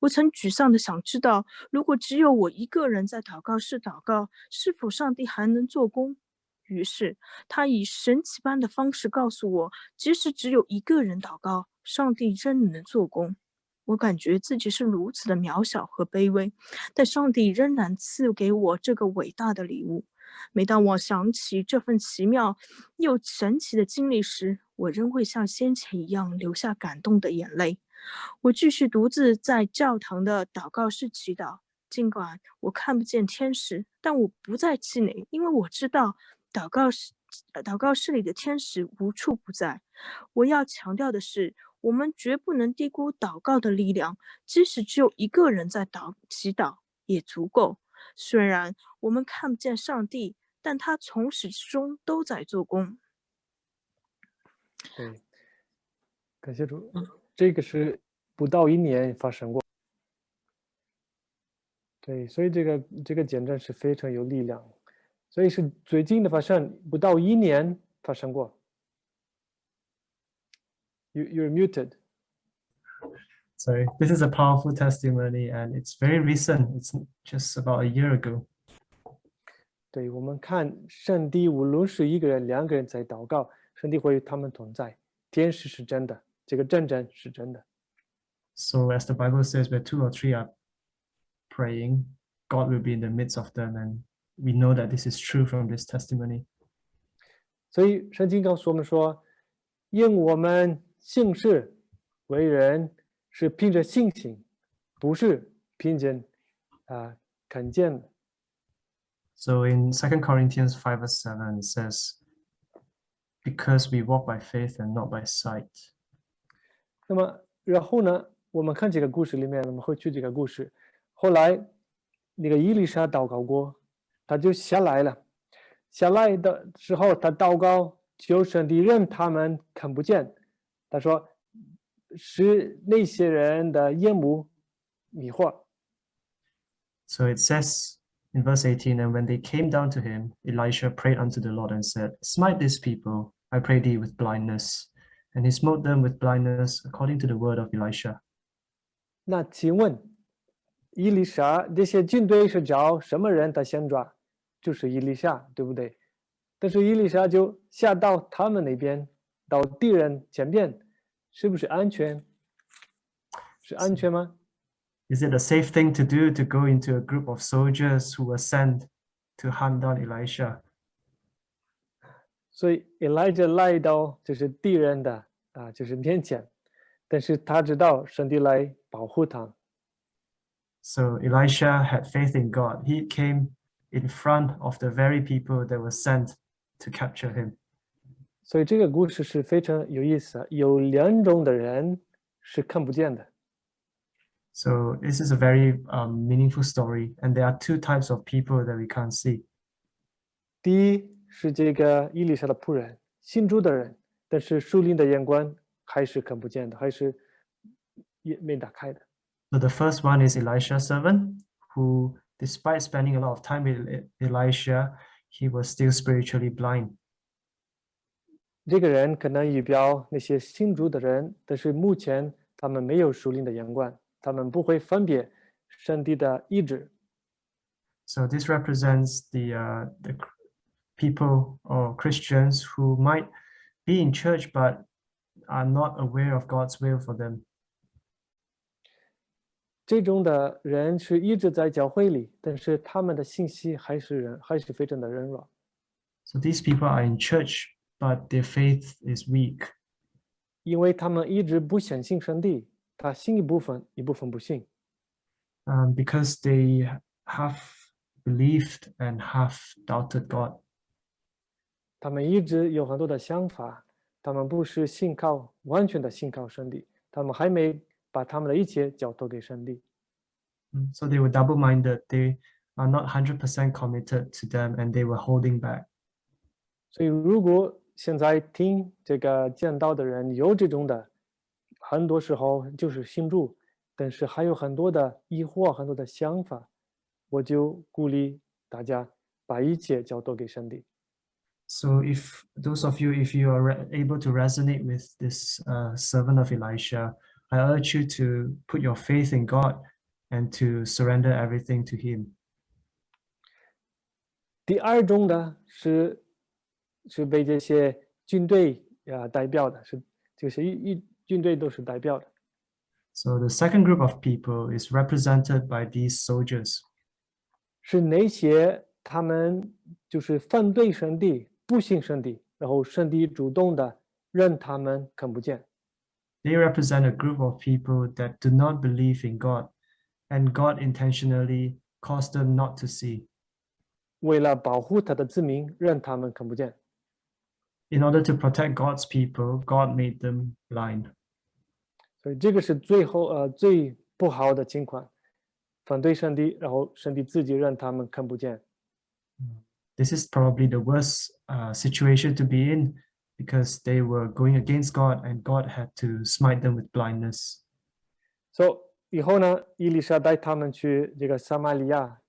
我曾沮丧地想知道，如果只有我一个人在祷告室祷告，是否上帝还能做工？于是他以神奇般的方式告诉我，即使只有一个人祷告，上帝仍能做工。我感觉自己是如此的渺小和卑微，但上帝仍然赐给我这个伟大的礼物。每当我想起这份奇妙又神奇的经历时，我仍会像先前一样流下感动的眼泪。我继续独自在教堂的祷告室祈祷，尽管我看不见天使，但我不再气馁，因为我知道祷告室、祷告室里的天使无处不在。我要强调的是，我们绝不能低估祷告的力量，即使只有一个人在祷祈祷也足够。虽然我们看不见上帝，但他从始至终都在做工。对，感谢主，这个是不到一年发生过。对，所以这个这个见证是非常有力量，所以是最近的发生，不到一年发生过。You you're muted. sorry, this is a powerful testimony and it's very recent. It's just about a year ago. 对我们看上帝，无论是一个人、两个人在祷告，上帝会与他们同在。天使是真的，这个见证是真的。 So as the Bible says, where two or three are praying, God will be in the midst of them. And we know that this is true from this testimony. 所以圣经告诉我们说，因我们行事为人 是凭着信心，不是凭着啊、看见的。So in second Corinthians five 和 seven says, because we walk by faith and not by sight. 那么然后呢，我们看这个故事里面，我们会去这个故事。后来那个伊丽莎祷告过，他就下来了。下来的时候，他祷告，求神的人他们看不见。他说是那些人的眼目迷惑。So it says in verse 18, and when they came down to him, Elisha prayed unto the Lord and said, Smite this people, I pray thee, with blindness. And he smote them with blindness according to the word of Elisha. 那请问，伊丽莎这些军队是找什么人的先抓？就是伊丽莎，对不对？但是伊丽莎就下到他们那边，到敌人前边，是不是安全？是安全吗？ Is it a safe thing to do to go into a group of soldiers who were sent to hunt down Elisha? 所以 Elijah 来到就是敌人的啊，就是面前，但是他知道上帝来保护他， So Elisha had faith in God. He came in front of the very people that were sent to capture him. 所以这个故事是非常有意思的。有两种的人是看不见的， So this is a very um, meaningful story, and there are two types of people that we can't see. 第一是这个伊丽莎的仆人，信主的人，但是属灵的眼光还是看不见的，还是也没打开的。 So the first one is Elisha's servant, who, despite spending a lot of time with E- Elisha, he was still spiritually blind. 这个人可能预表那些信主的人，但是目前他们没有属灵的眼光，他们不会分别上帝的意志。 So this represents the uh, the cr- people or Christians who might be in church but are not aware of God's will for them. 这种的人是一直在教会里，但是他们的信息还是人还是非常的软弱。 So these people are in church, but their faith is weak 因为他们一直不相信上帝，他信一部分，一部分不信。 um, because they have believed and have doubted God. 他们一直有很多的想法，他们不是信靠完全的信靠上帝，他们还没把他们的一切交托给上帝。 Mm, So they were double-minded. They are not 100% committed to them and they were holding back. 所以，如果 现在听这个讲道的人有这种的，很多时候就是信主，但是还有很多的疑惑，很多的想法，我就鼓励大家把一切交托给上帝。 So if those of you, if you are re- able to resonate with this uh, servant of Elisha, I urge you to put your faith in God and to surrender everything to him. 第二种的是 是被这些军队啊、代表的，是就是一一军队都是代表的。 So the second group of people is represented by these soldiers. 是那些他们就是反对上帝、不信上帝，然后上帝主动的让他们看不见。 They represent a group of people that do not believe in God, and God intentionally caused them not to see. 为了保护他的子民，让他们看不见。 In order to protect God's people, God made them blind. 所以这个是最后呃最不好的情况，反对上帝，然后上帝自己让他们看不见。 This is probably the worst uh, situation to be in because they were going against God and God had to smite them with blindness. 所以以后呢，伊丽莎带他们去这个撒玛利亚，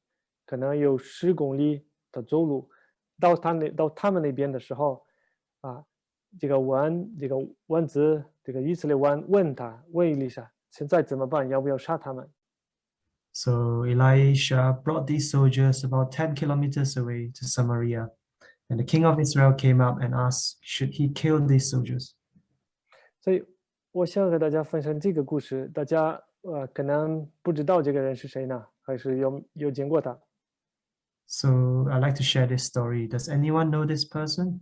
可能有十公里的走路，到他那到他们那边的时候， 啊，这个王这个王子这个以色列王问他问伊丽莎现在怎么办？要不要杀他们？ So Elisha brought these soldiers about 10 kilometers away to Samaria. And the king of Israel came up and asked, should he kill these soldiers? 所以我想和大家分享这个故事，大家呃可能不知道这个人是谁呢，还是有有见过他？ So I'd like to share this story. Does anyone know this person?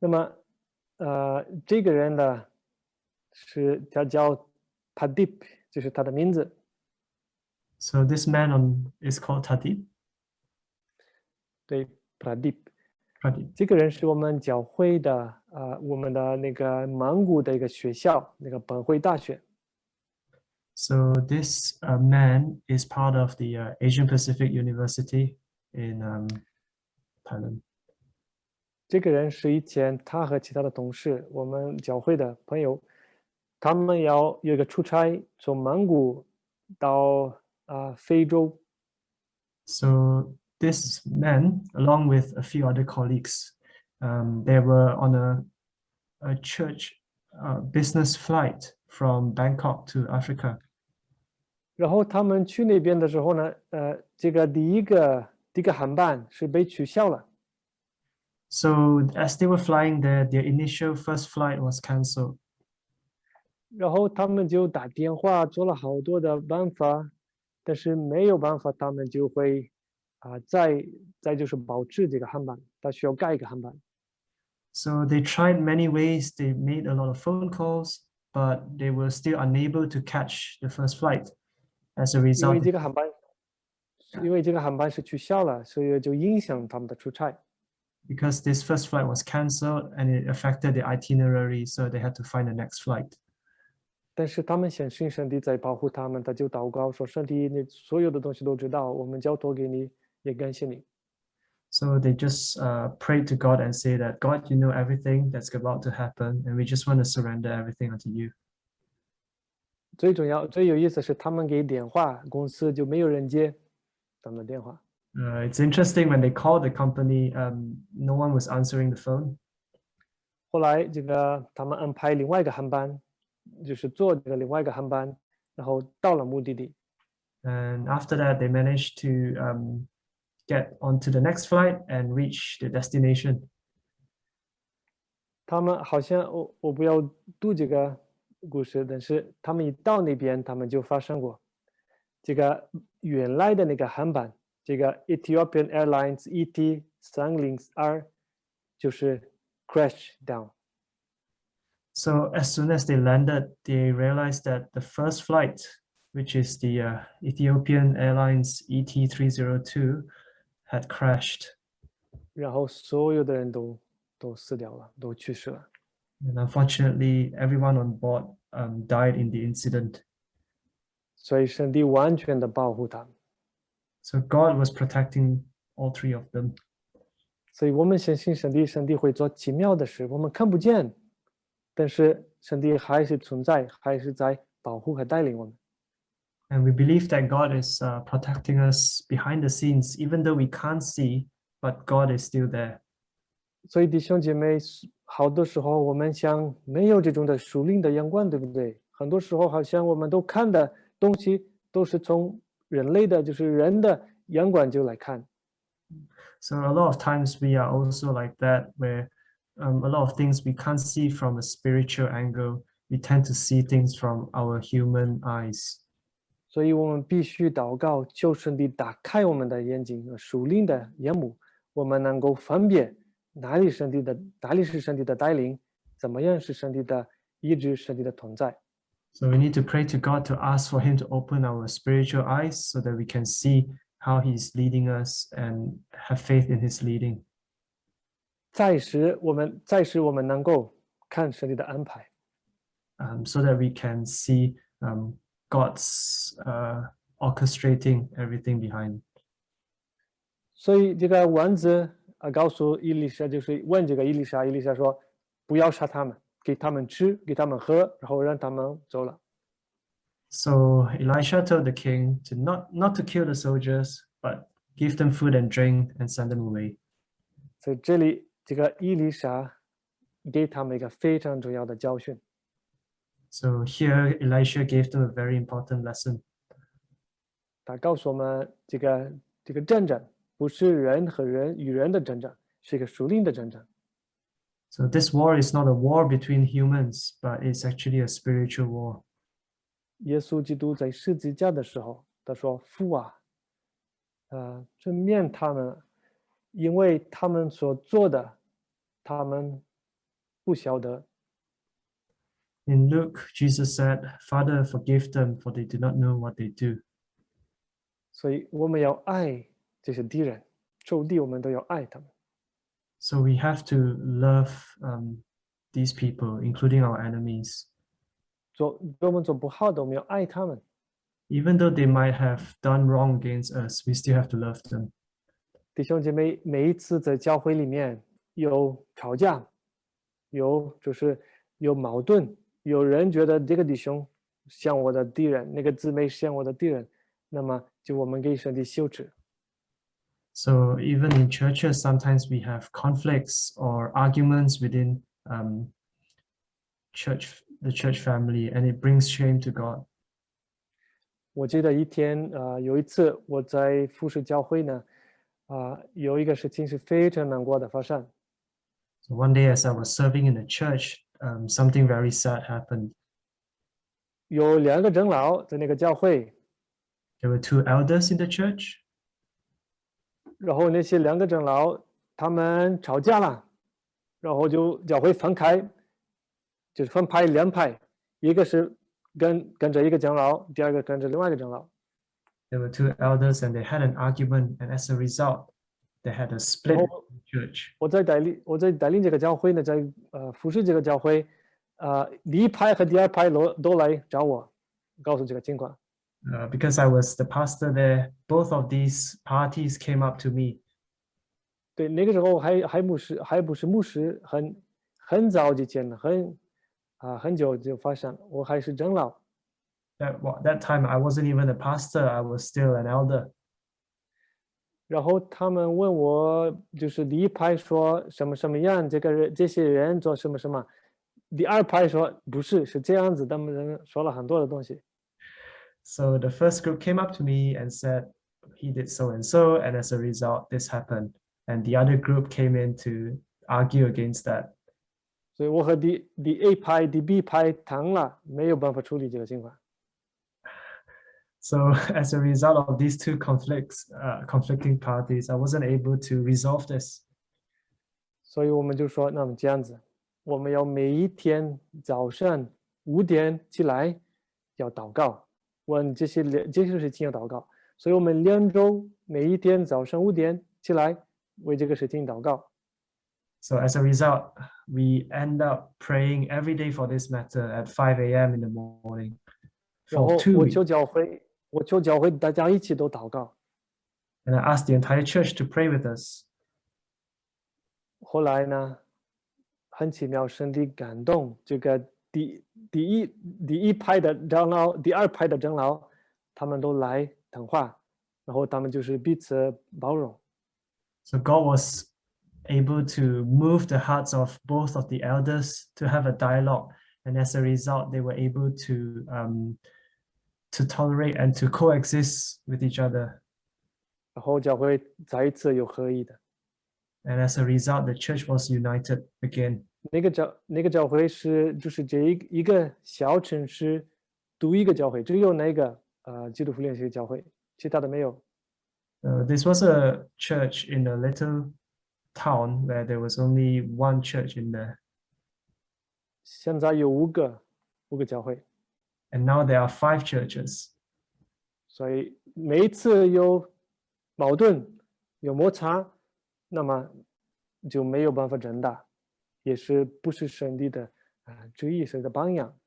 那么呃这个人呢是他叫 Padip，就是他的名字。 So this man on is called Tadib. 对，Pradip。 Pradeep. 这个人是我们教会的啊、呃我们的那个曼谷的一个学校，那个本会大学。 So this uh, man is part of the uh, Asian Pacific University in um, Thailand. 这个人是以前他和其他的同事，我们教会的朋友，他们要有一个出差，从蒙古到啊、非洲，So this man, along with a few other colleagues, um, they were on a, a church uh, business flight from Bangkok to Africa. 然后他们去那边的时候呢，呃，这个第一个第一个航班是被取消了，So as they were flying there, their initial first flight was cancelled. 然后他们就打电话做了好多的办法，但是没有办法，他们就会啊、再再就是保持这个航班，他需要改一个航班。 So they tried many ways. They made a lot of phone calls, but they were still unable to catch the first flight. As a 因为 result, 这个航班，因为这个航班是取消了，所以就影响他们的出差。 because this first flight was cancelled and it affected the itinerary, so they had to find the next flight. 但是他们相信上帝在保护他们，他就祷告说：“上帝，你所有的东西都知道，我们交托给你，也感谢你。 So they just uh, prayed to God and say that, God, you know everything that's about to happen, and we just want to surrender everything unto you. ”最重要、最有意思是，他们给电话，公司就没有人接他们的电话。 Uh, it's interesting when they called the company, um, no one was answering the phone. 后来这个他们安排另外一个航班，就是坐这个另外一个航班，然后到了目的地。 And after that, they managed to um, get onto the next flight and reach the destination. 他们好像我我不要读这个故事，但是他们一到那边，他们就发生过这个原来的那个航班， 这个 Ethiopian Airlines ET 三零二就是 crash down。 So as soon as they landed, they realized that the first flight, which is the uh, Ethiopian Airlines E ET302, had crashed. 然后所有的人都都死掉了，都去世了。 And unfortunately, everyone on board um, died in the incident. 所以上帝完全的保护他们。 So God was protecting all three of them. 所以我们相信上帝，上帝会做奇妙的事，我们看不见，但是上帝还是存在，还是在保护和带领我们。 And we believe that God is uh, protecting us behind the scenes, even though we can't see, but God is still there. 所以弟兄姐妹，好多时候我们想没有这种的属灵的眼光，对不对？很多时候好像我们都看的东西都是从 人类的，就是人的眼光就来看。So a lot of times we are also like that, where um, a lot of things we can't see from a spiritual angle. We tend to see things from our human eyes. 所以我们必须祷告，求上帝打开我们的眼睛，呃属灵的眼目，我们能够分辨哪里上帝的，哪里是上帝的带领，怎么样是上帝的医治，上帝的同在。So we need to pray to God to ask for Him to open our spiritual eyes so that we can see how He's leading us and have faith in His leading. 再使我们，再使我们能够看上帝的安排。 um, so that we can see um, God's uh, orchestrating everything behind. 所以这个王子啊，告诉伊丽莎，就是问这个伊丽莎，伊丽莎说：“不要杀他们， 给他们吃，给他们喝，然后让他们走了。 So Elisha told the king to not not to kill the soldiers, but give them food and drink and send them away. ”所以这里这个伊丽莎给他们一个非常重要的教训。 So here Elisha gave them a very important lesson. 他告诉我们，这个这个战争不是人和人与人的战争，是一个属灵的战争。 So this war is not a war between humans, but it's actually a spiritual war. 耶稣基督在十字架的时候，他说：“父啊，呃，正面他们，因为他们所做的，他们不晓得。 In Luke, Jesus said, Father, forgive them, for they do not know what they do. 所以我们要爱这些敌人，仇敌，我们都要爱他们。 So we have to love um, these people, including our enemies, 做对我们做不好的，我们要爱他们。 even though they might have done wrong against us. We still have to love them. 弟兄姐妹，每一次在教会里面有吵架，有就是有矛盾，有人觉得这个弟兄像我的敌人，那个姊妹像我的敌人，那么就我们给上帝羞耻。 So even in churches, sometimes we have conflicts or arguments within um, church, the church family, and it brings shame to God. 我记得一天，呃，有一次我在服侍教会呢，啊、有一个事情是非常难过的发生。 So one day, as I was serving in the church, um, something very sad happened. 有两个长老在那个教会， There were two elders in the church, 然后那些两个长老他们吵架了，然后就教会分开，就是分派两派，一个是跟跟着一个长老，第二个跟着另外一个长老。there were two elders, and they had an argument, and as a result, they had a split Oh. church. 我在带领我在带领这个教会呢，在呃服侍这个教会，呃第一派和第二派都都来找我，告诉这个情况。Uh, because I was the pastor there, both of these parties came up to me 对，那个时候还还不是还不是牧师，很很早之前，很啊、很久就发生，我还是长老。 that wa- that time I wasn't even a pastor, I was still an elder. 然后他们问我，就是第一派说什么什么样，这个人这些人做什么什么，第二派说不是，是这样子，他们人说了很多的东西。 So the first group came up to me and said he did so and so, and as a result, this happened. And the other group came in to argue against that. 所以我和第第 A 派、第 B 派谈了，没有办法处理这个情况。 So as a result of these two conflicts, uh, conflicting parties, I wasn't able to resolve this. 所以我们就说，那么这样子，我们要每一天早上五点起来要祷告， 问这些两这些事情要祷告。所以我们两周每一天早上五点起来为这个事情祷告。 So as a result, we end up praying every day for this matter at 5 a.m. in the morning 然后 for two 我 weeks. 求教会，我求教会大家一起都祷告。 And I asked the entire church to pray with us. 后来呢，很奇妙，上帝感动这个 第第一第一派的长老，第二派的长老，他们都来谈话，然后他们就是彼此包容。 So God was able to move the hearts of both of the elders to have a dialogue. And as a result, they were able to um, to tolerate and to coexist with each other. 然后教会再一次有合一的。 And as a result, the church was united again. 那个教那个教会是就是这一一个小城市独一个教会，只有那个呃基督复联系教会，其他的没有。Uh, this was a church in a little town where there was only one church in there. 现在有五个五个教会，And now there are five churches. 所以每一次有矛盾有摩擦，那么就没有办法长大，也是不是上帝的啊、呃旨意，神的榜样。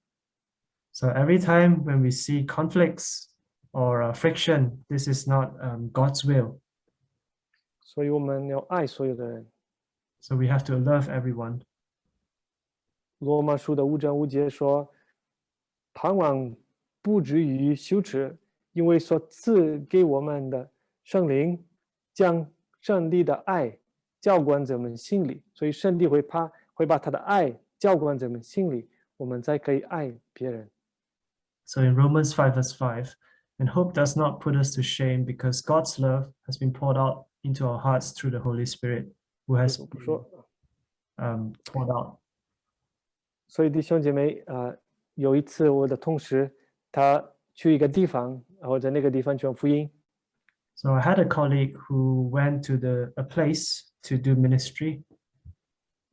So every time when we see conflicts or uh, friction, this is not um, God's will. 所以我们要爱所有的人。So we have to love everyone. 罗马书的五章五节说：“盼望不至于羞耻，因为所赐给我们的圣灵将上帝的爱浇灌在我们心里，所以上帝会怕 会把他的爱浇灌在我们心里，我们才可以爱别人。 So in Romans 5, verse 5, and hope does not put us to shame because God's love has been poured out into our hearts through the Holy Spirit who has 我不 been, 说， um, poured out. 所以弟兄姐妹啊、呃有一次我的同事他去一个地方，然后在那个地方传福音， So I had a colleague who went to the a place to do ministry,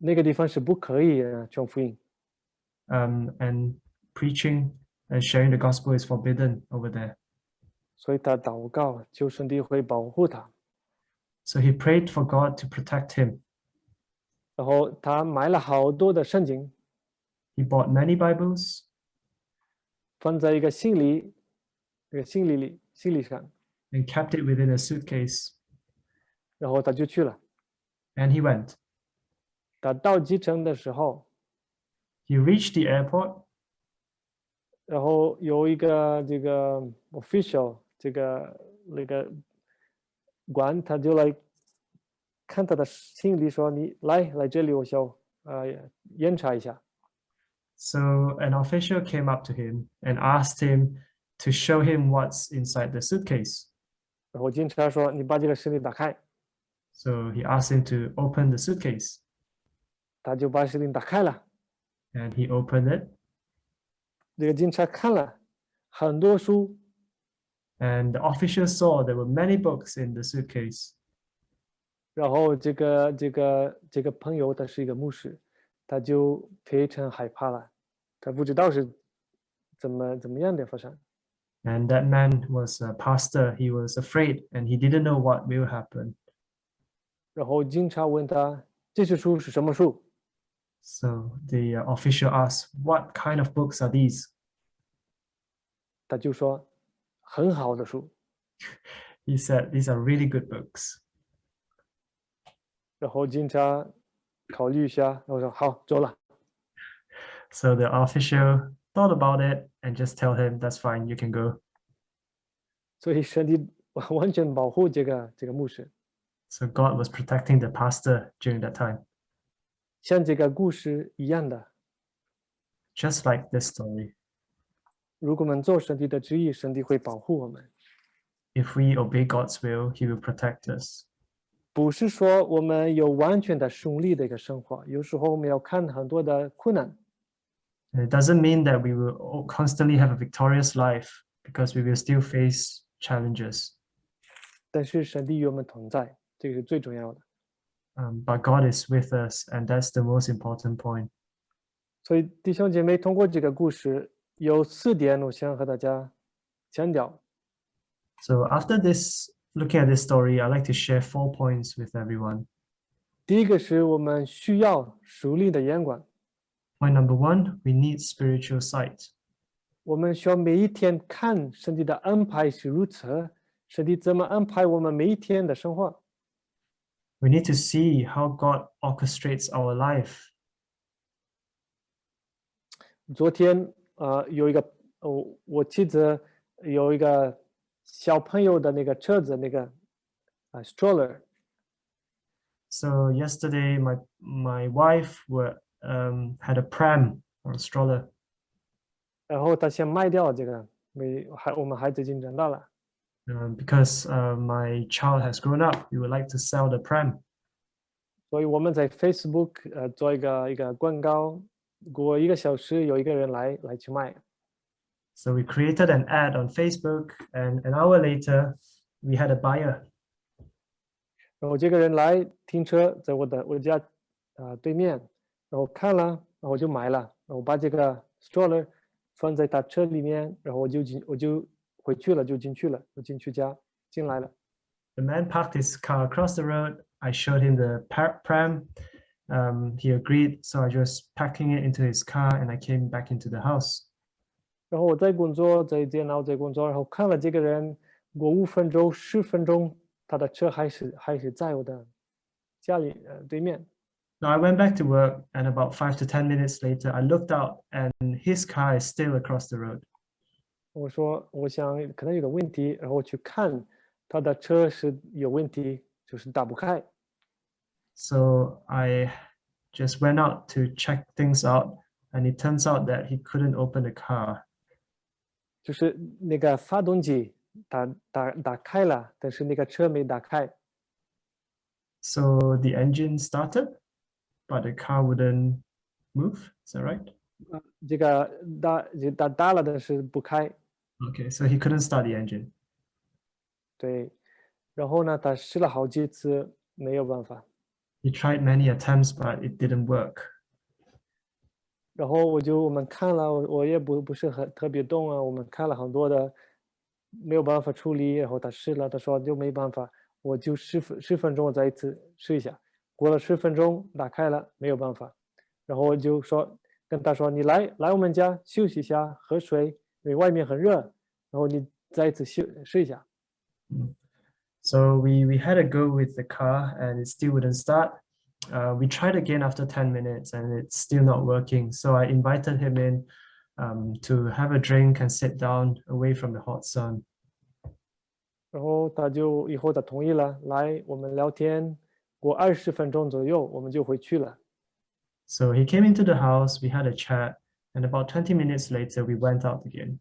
那个地方是不可以呃传福音。 um, and preaching and sharing the gospel is forbidden over there. 所以他祷告，求上帝会保护他。 So he prayed for God to protect him. 然后他买了好多的圣经， He bought many Bibles 放在一个行李，那个行李里行李上， and kept it within a suitcase. 然后他就去了。 And he went. 他到机场的时候， He reached the airport 然后有一个这个 official 这个那个官，他就来看他的行李，说：“你来来这里，我想呃检查一下。 So an official came up to him and asked him to show him what's inside the suitcase. ”然后警察说：“你把这个行李打开。 So he asked him to open the suitcase ” 他就把行李打开了。 and he opened it 这个警察看了很多书， and the official saw there were many books in the suitcase. 然后这个这个这个朋友他是一个牧师，他就非常害怕了，他不知道是怎么怎么样的发生。 And that man was a pastor. He was afraid and he didn't know what will happen. 然后警察问他这些书是什么书？ So the uh, official asked, What kind of books are these? 他就说很好的书。 He said, These are really good books. 然后警察考虑一下，然后说好走了。 So the official thought about it and just tell him, That's fine, you can go. 所以上帝完全保护这个这个牧师。 So God was protecting the pastor during that time, 像这个故事一样的， just like this story. 如果我们做上帝的旨意，上帝会保护我们。 If we obey God's will, He will protect us. 不是说我们有完全的顺利的一个生活，有时候我们要看很多的困难， And it doesn't mean that we will all constantly have a victorious life because we will still face challenges. 但是上帝与我们同在，这个是最重要的。 Um, but God is with us, and that's the most important point. 所以弟兄姐妹，通过这个故事，有四点我想和大家强调。 So after this, looking at this story, I'd like to share four points with everyone. 第一个是我们需要属灵的眼光， Point number one, we need spiritual sight. 我们需要每一天看上帝的安排是如此，上帝怎么安排我们每一天的生活。 We need to see how God orchestrates our life. 昨天呃有一个我我妻子有一个小朋友的那个车子那个啊、stroller， So yesterday, my my wife were um, had a pram or a stroller, 然后她想卖掉这个，没孩我们孩子已经长大了， um, because uh, my child has grown up. We would like to sell the pram. 所以我们在 Facebook 呃做一个一个广告，过一个小时有一个人来来去卖， So we created an ad on Facebook, and an hour later, we had a buyer. 然后这个人来停车在我的我家啊、对面，然后看了，然后我就买了，然后把这个 stroller 放在他车里面，然后我就进我就 回去了，就进去了，我进去家进来了。 The man parked his car across the road. I showed him the par- pram. Um, he agreed, so I just packing it into his car, and I came back into the house. 然后我在工作，在电脑在工作，然后看了这个人，过五分钟、十分钟，他的车还是还是在我的家里呃对面。 Now I went back to work, and about five to ten minutes later, I looked out, and his car is still across the road. 我说我想可能有个问题，然后我去看他的车是有问题，就是打不开。 So I just went out to check things out, and it turns out that he couldn't open the car. 就是那个发动机打打打开了，但是那个车没打开。 So the engine started, but the car wouldn't move. Is that right? 这个打打打了，但是不开。 Okay, so he couldn't start the engine. 对，然后呢，他试了好几次，没有办法。He tried many attempts, but it didn't work. 然后我就我们看了，我我也不不是很特别懂啊，我们看了很多的，没有办法处理。然后他试了，他说就没办法，我就十分十分钟我再一次试一下。过了十分钟打开了，没有办法，然后我就说跟他说：“你来来我们家休息一下，喝水，因为外面很热，然后你再一次休试一下。” So we, we had a go with the car and it still wouldn't start. Uh, we tried again after 10 minutes and it's still not working. So I invited him in um, to have a drink and sit down away from the hot sun. 然后他就以后他同意了，来我们聊天，过二十分钟左右我们就回去了。 So he came into the house, we had a chat, and about 20 minutes later, we went out again.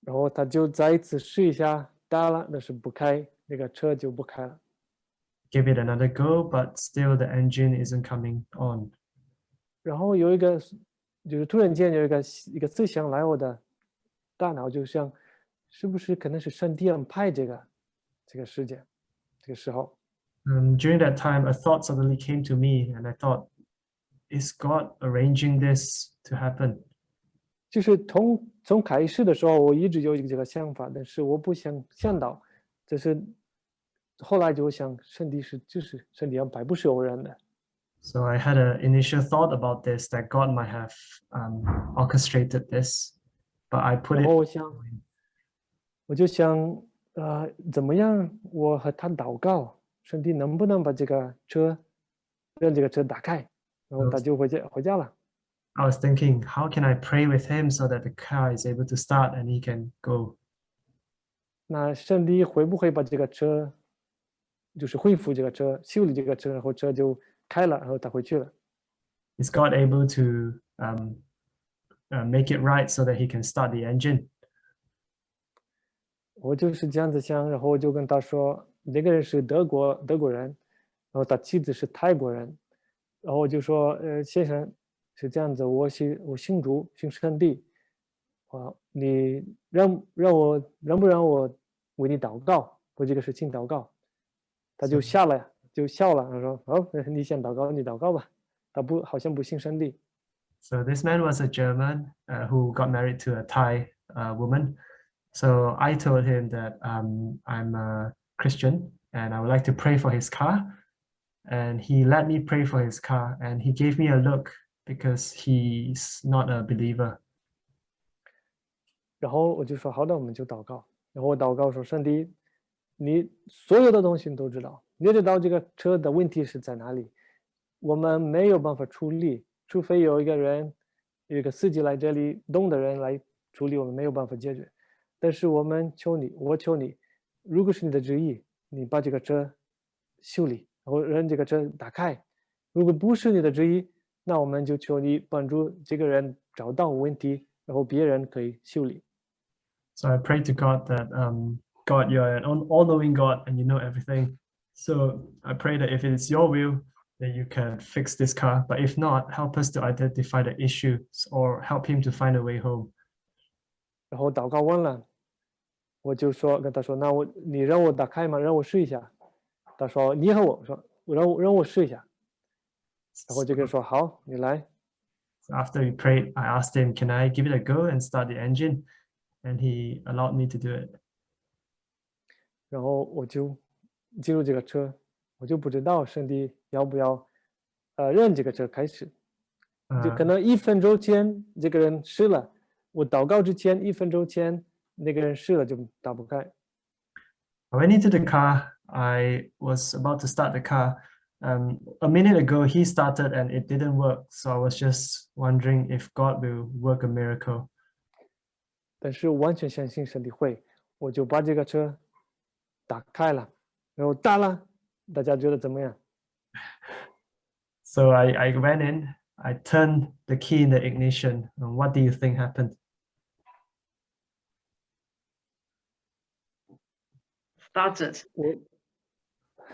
然后他就再一次试一下，打了，但是不开，那个车就不开了。 Give it another go, but still the engine isn't coming on. 然后有一个，就是突然间有一个一个思想来我的大脑，就像是不是可能是上帝安排这个这个时间，这个时候。 Um, during that time, a thought suddenly came to me, and I thought, is God arranging this to happen? 就是从从开始的时候，我一直有一个这个想法，但是我不想想到，就是后来就想，上帝是就是上帝安排，不是偶然的。 So I had an initial thought about this that God might have um, orchestrated this, but I put 然 it 后我想，我就想，呃，怎么样？我和他祷告，上帝能不能把这个车，让这个车打开？ 然后他就回家回家了。 I was thinking, how can I pray with him so that the car is able to start and he can go? 那上帝会不会把这个车，就是恢复这个车，修理这个车，然后车就开了，然后他回去了？ Is God able to um, uh, make it right so that he can start the engine? 我就是这样子想，然后我就跟他说，那个人是德国德国人，然后他妻子是泰国人， 然后我就说，呃，先生是这样子，我信我信主，信上帝，啊，你让让我让不让我为你祷告，为这个事情祷告？他就笑了，就笑了，他说，好，你想祷告你祷告吧，他不好像不信上帝。 So this man was a German uh, who got married to a Thai uh, woman. So I told him that um, I'm a Christian and I would like to pray for his car. And he let me pray for his car and he gave me a look because he's not a believer. 然后我就说好的，我们就祷告。然后我祷告说，上帝，你所有的东西你都知道，你知道这个车的问题是在哪里，我们没有办法处理，除非有一个人，有一个司机来这里，懂的人来处理，我们没有办法解决。但是我们求你，我求你，如果是你的旨意，你把这个车修理， 然后让这个车打开；如果不是你的旨意，那我们就求你帮助这个人找到问题，然后别人可以修理。 So I prayed to God that, um, God, you're an all knowing God and you know everything. So I pray that if it's your will, that you can fix this car. But if not, help us to identify the issues or help him to find a way home. 然后祷告完了，我就说跟他说：“那我你让我打开吗？让我试一下。” 他说：“你和我。”我说：“我让我让我试一下。”然后就跟他说：“好，你来。So after we prayed, I asked him, Can I give it a go and start the engine? And he allowed me to do it. ”然后我就进入这个车，我就不知道上帝要不要呃让这个车开始，就 Uh, 可能一分钟前这个人试了，我祷告之前一分钟前那个人试了就打不开。I went into the car. I was about to start the car. Um, a minute ago, he started and it didn't work. So I was just wondering if God will work a miracle. 但是我完全相信上帝会，我就把这个车打开了，然后打了，大家觉得怎么样？ So I, I went in, I turned the key in the ignition. And what do you think happened? started. 我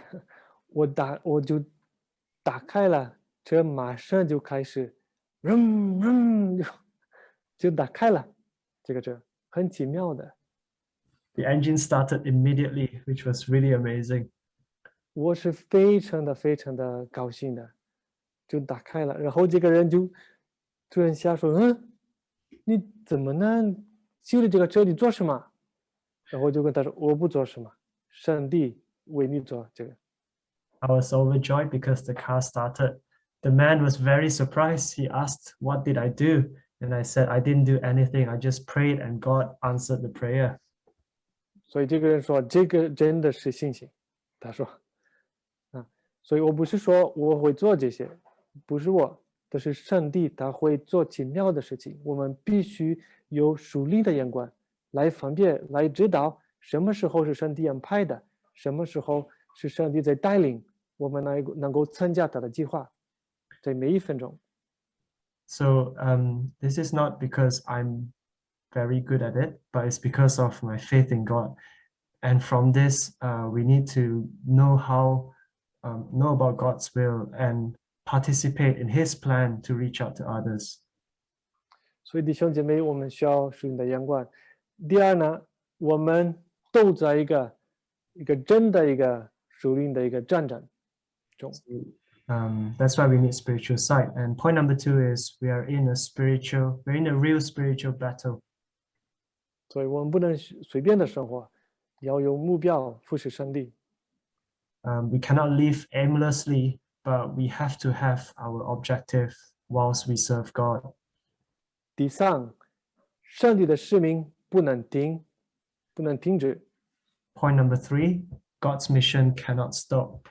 我打我就打开了车，马上就开始，嗡嗡就就打开了这个车，很奇妙的。The engine started immediately, which was really amazing. 我是非常的非常的高兴的，就打开了，然后这个人就突然瞎说：“嗯，你怎么能修理这个车？你做什么？”然后我就跟他说：“我不做什么，上帝 为你做这个。” I was overjoyed because the car started. The man was very surprised. He asked, What did I do? And I said, I didn't do anything. I just prayed and God answered the prayer. 所以这个人说，这个真的是信心。他说，啊，所以我不是说我会做这些，不是我，这是上帝他会做奇妙的事情。我们必须有属灵的眼光来分辨，来知道什么时候是上帝安排的， 什么时候是上帝在带领我们能够能够参加他的计划，在每一分钟。 So um, this is not because I'm very good at it, but it's because of my faith in God. And from this, uh, we need to know how, um, know about God's will and participate in His plan to reach out to others. 所以弟兄姐妹，我们需要属灵的眼光。第二呢，我们都在一个 一个真的一个属灵的一个战争中。 Um, that's why we need spiritual sight. And point number two is we are in a spiritual, we're in a real spiritual battle. 所以我们不能随随便的生活，要有目标，服侍上帝。 Um, we cannot live aimlessly, but we have to have our objective whilst we serve God. 第三，上帝的使命不能停，不能停止。 Point number three, God's mission cannot stop.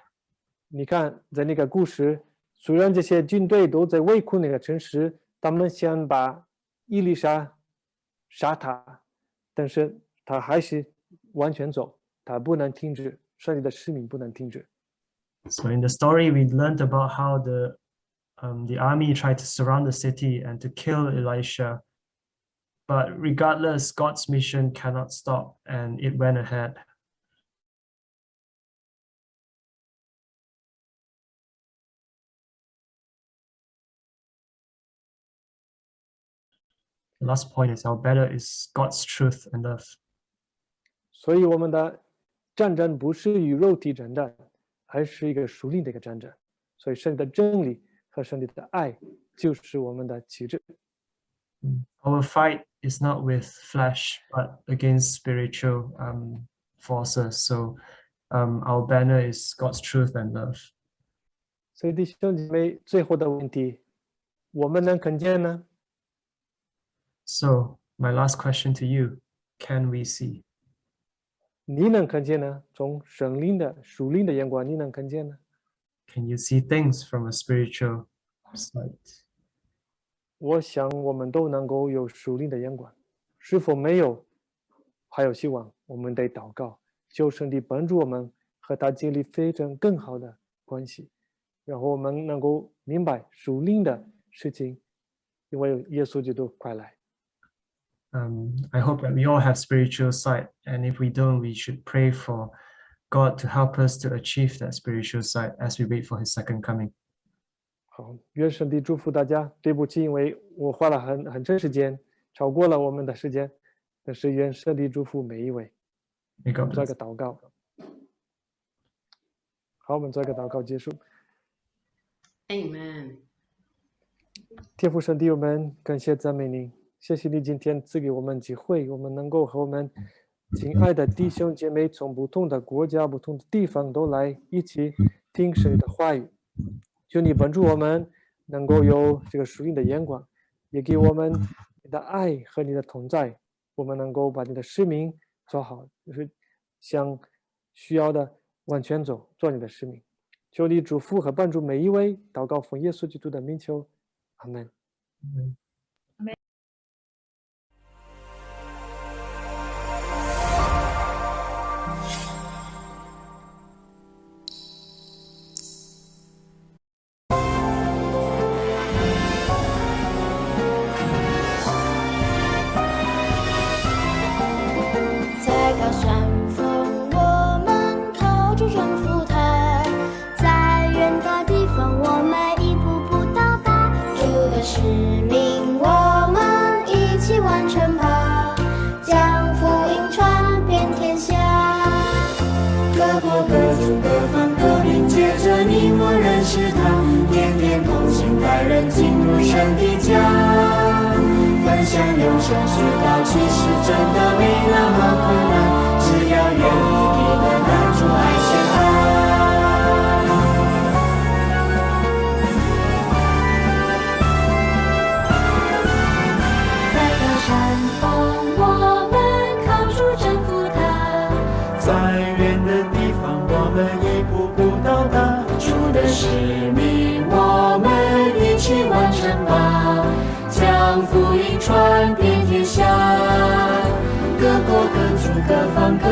你看，在那个故事，虽然这些军队都在围困那个城市，他们想把伊丽莎杀他，但是他还是完全走，他不能停止，上帝的使命不能停止。 So in the story, we learned about how the um, the army tried to surround the city and to kill Elisha. But regardless, God's mission cannot stop and it went ahead. The last point is our battle is God's truth and love. 所以我们的战争不是与肉体征战，而是一个属灵的一个战争。所以上帝的真理和上帝的爱就是我们的旗帜。 Our fight is not with flesh, but against spiritual um, forces. So um, our banner is God's truth and love. 所以弟兄姐妹，最后的问题，我们能看见呢？ So my last question to you, can we see? 你能看见呢？从神灵的属灵的眼光，你能看见呢？ Can you see things from a spiritual sight? 我想我们都能够有属灵的眼光，是否没有？还有希望，我们得祷告，求上帝帮助我们和他建立非常更好的关系，然后我们能够明白属灵的事情，因为耶稣基督快来。 Um, I hope that we all have spiritual sight, and if we don't, we should pray for God to help us to achieve that spiritual sight as we wait for His second coming. 好，愿上帝祝福大家。对不起，因为我花了很很长时间，超过了我们的时间，但是愿上帝祝福每一位。 May 我 God 们做一 bless. 个祷告。好，我们做一个祷告结束。 Amen. 天父上帝，我们感谢赞美你， 谢谢你今天赐给我们机会，我们能够和我们亲爱的弟兄姐妹从不同的国家、不同的地方都来一起听神的话语。求你帮助我们能够有这个属灵的眼光，也给我们你的爱和你的同在，我们能够把你的使命做好，就是向需要的往前走，做你的使命。求你祝福和帮助每一位，祷告奉耶稣基督的名求，阿门。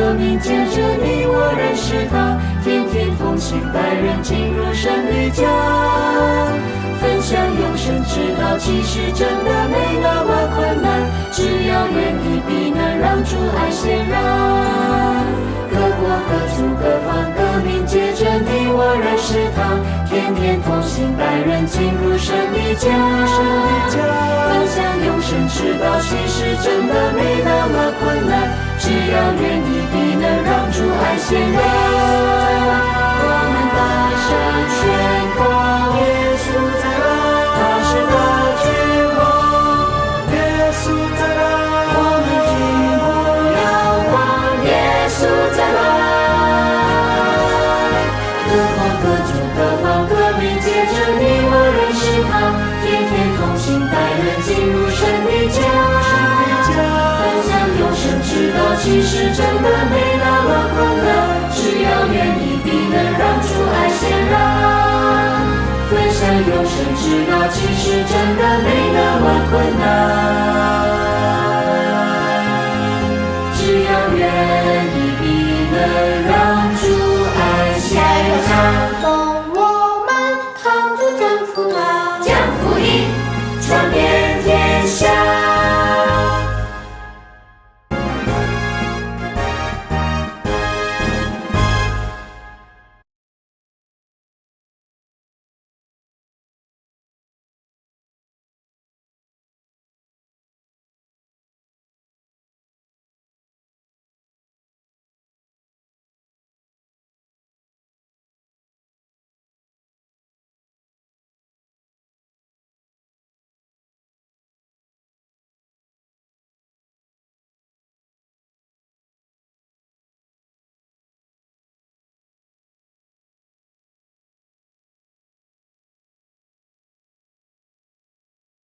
方各民，借着你我认识他，天天同行带人进入神的家，分享永生之道，其实真的没那么困难，只要愿意，必能让主爱显然。各国各族各方各民，借着你我认识他，天天同行带人进入神的家，分享永生之道，其实真的没那么困难，只要愿意，必能让主爱显然。我们大声宣告，其实真的没那么困难，只要愿意，必能让主爱显然。分享永生之道，其实真的没那么困难。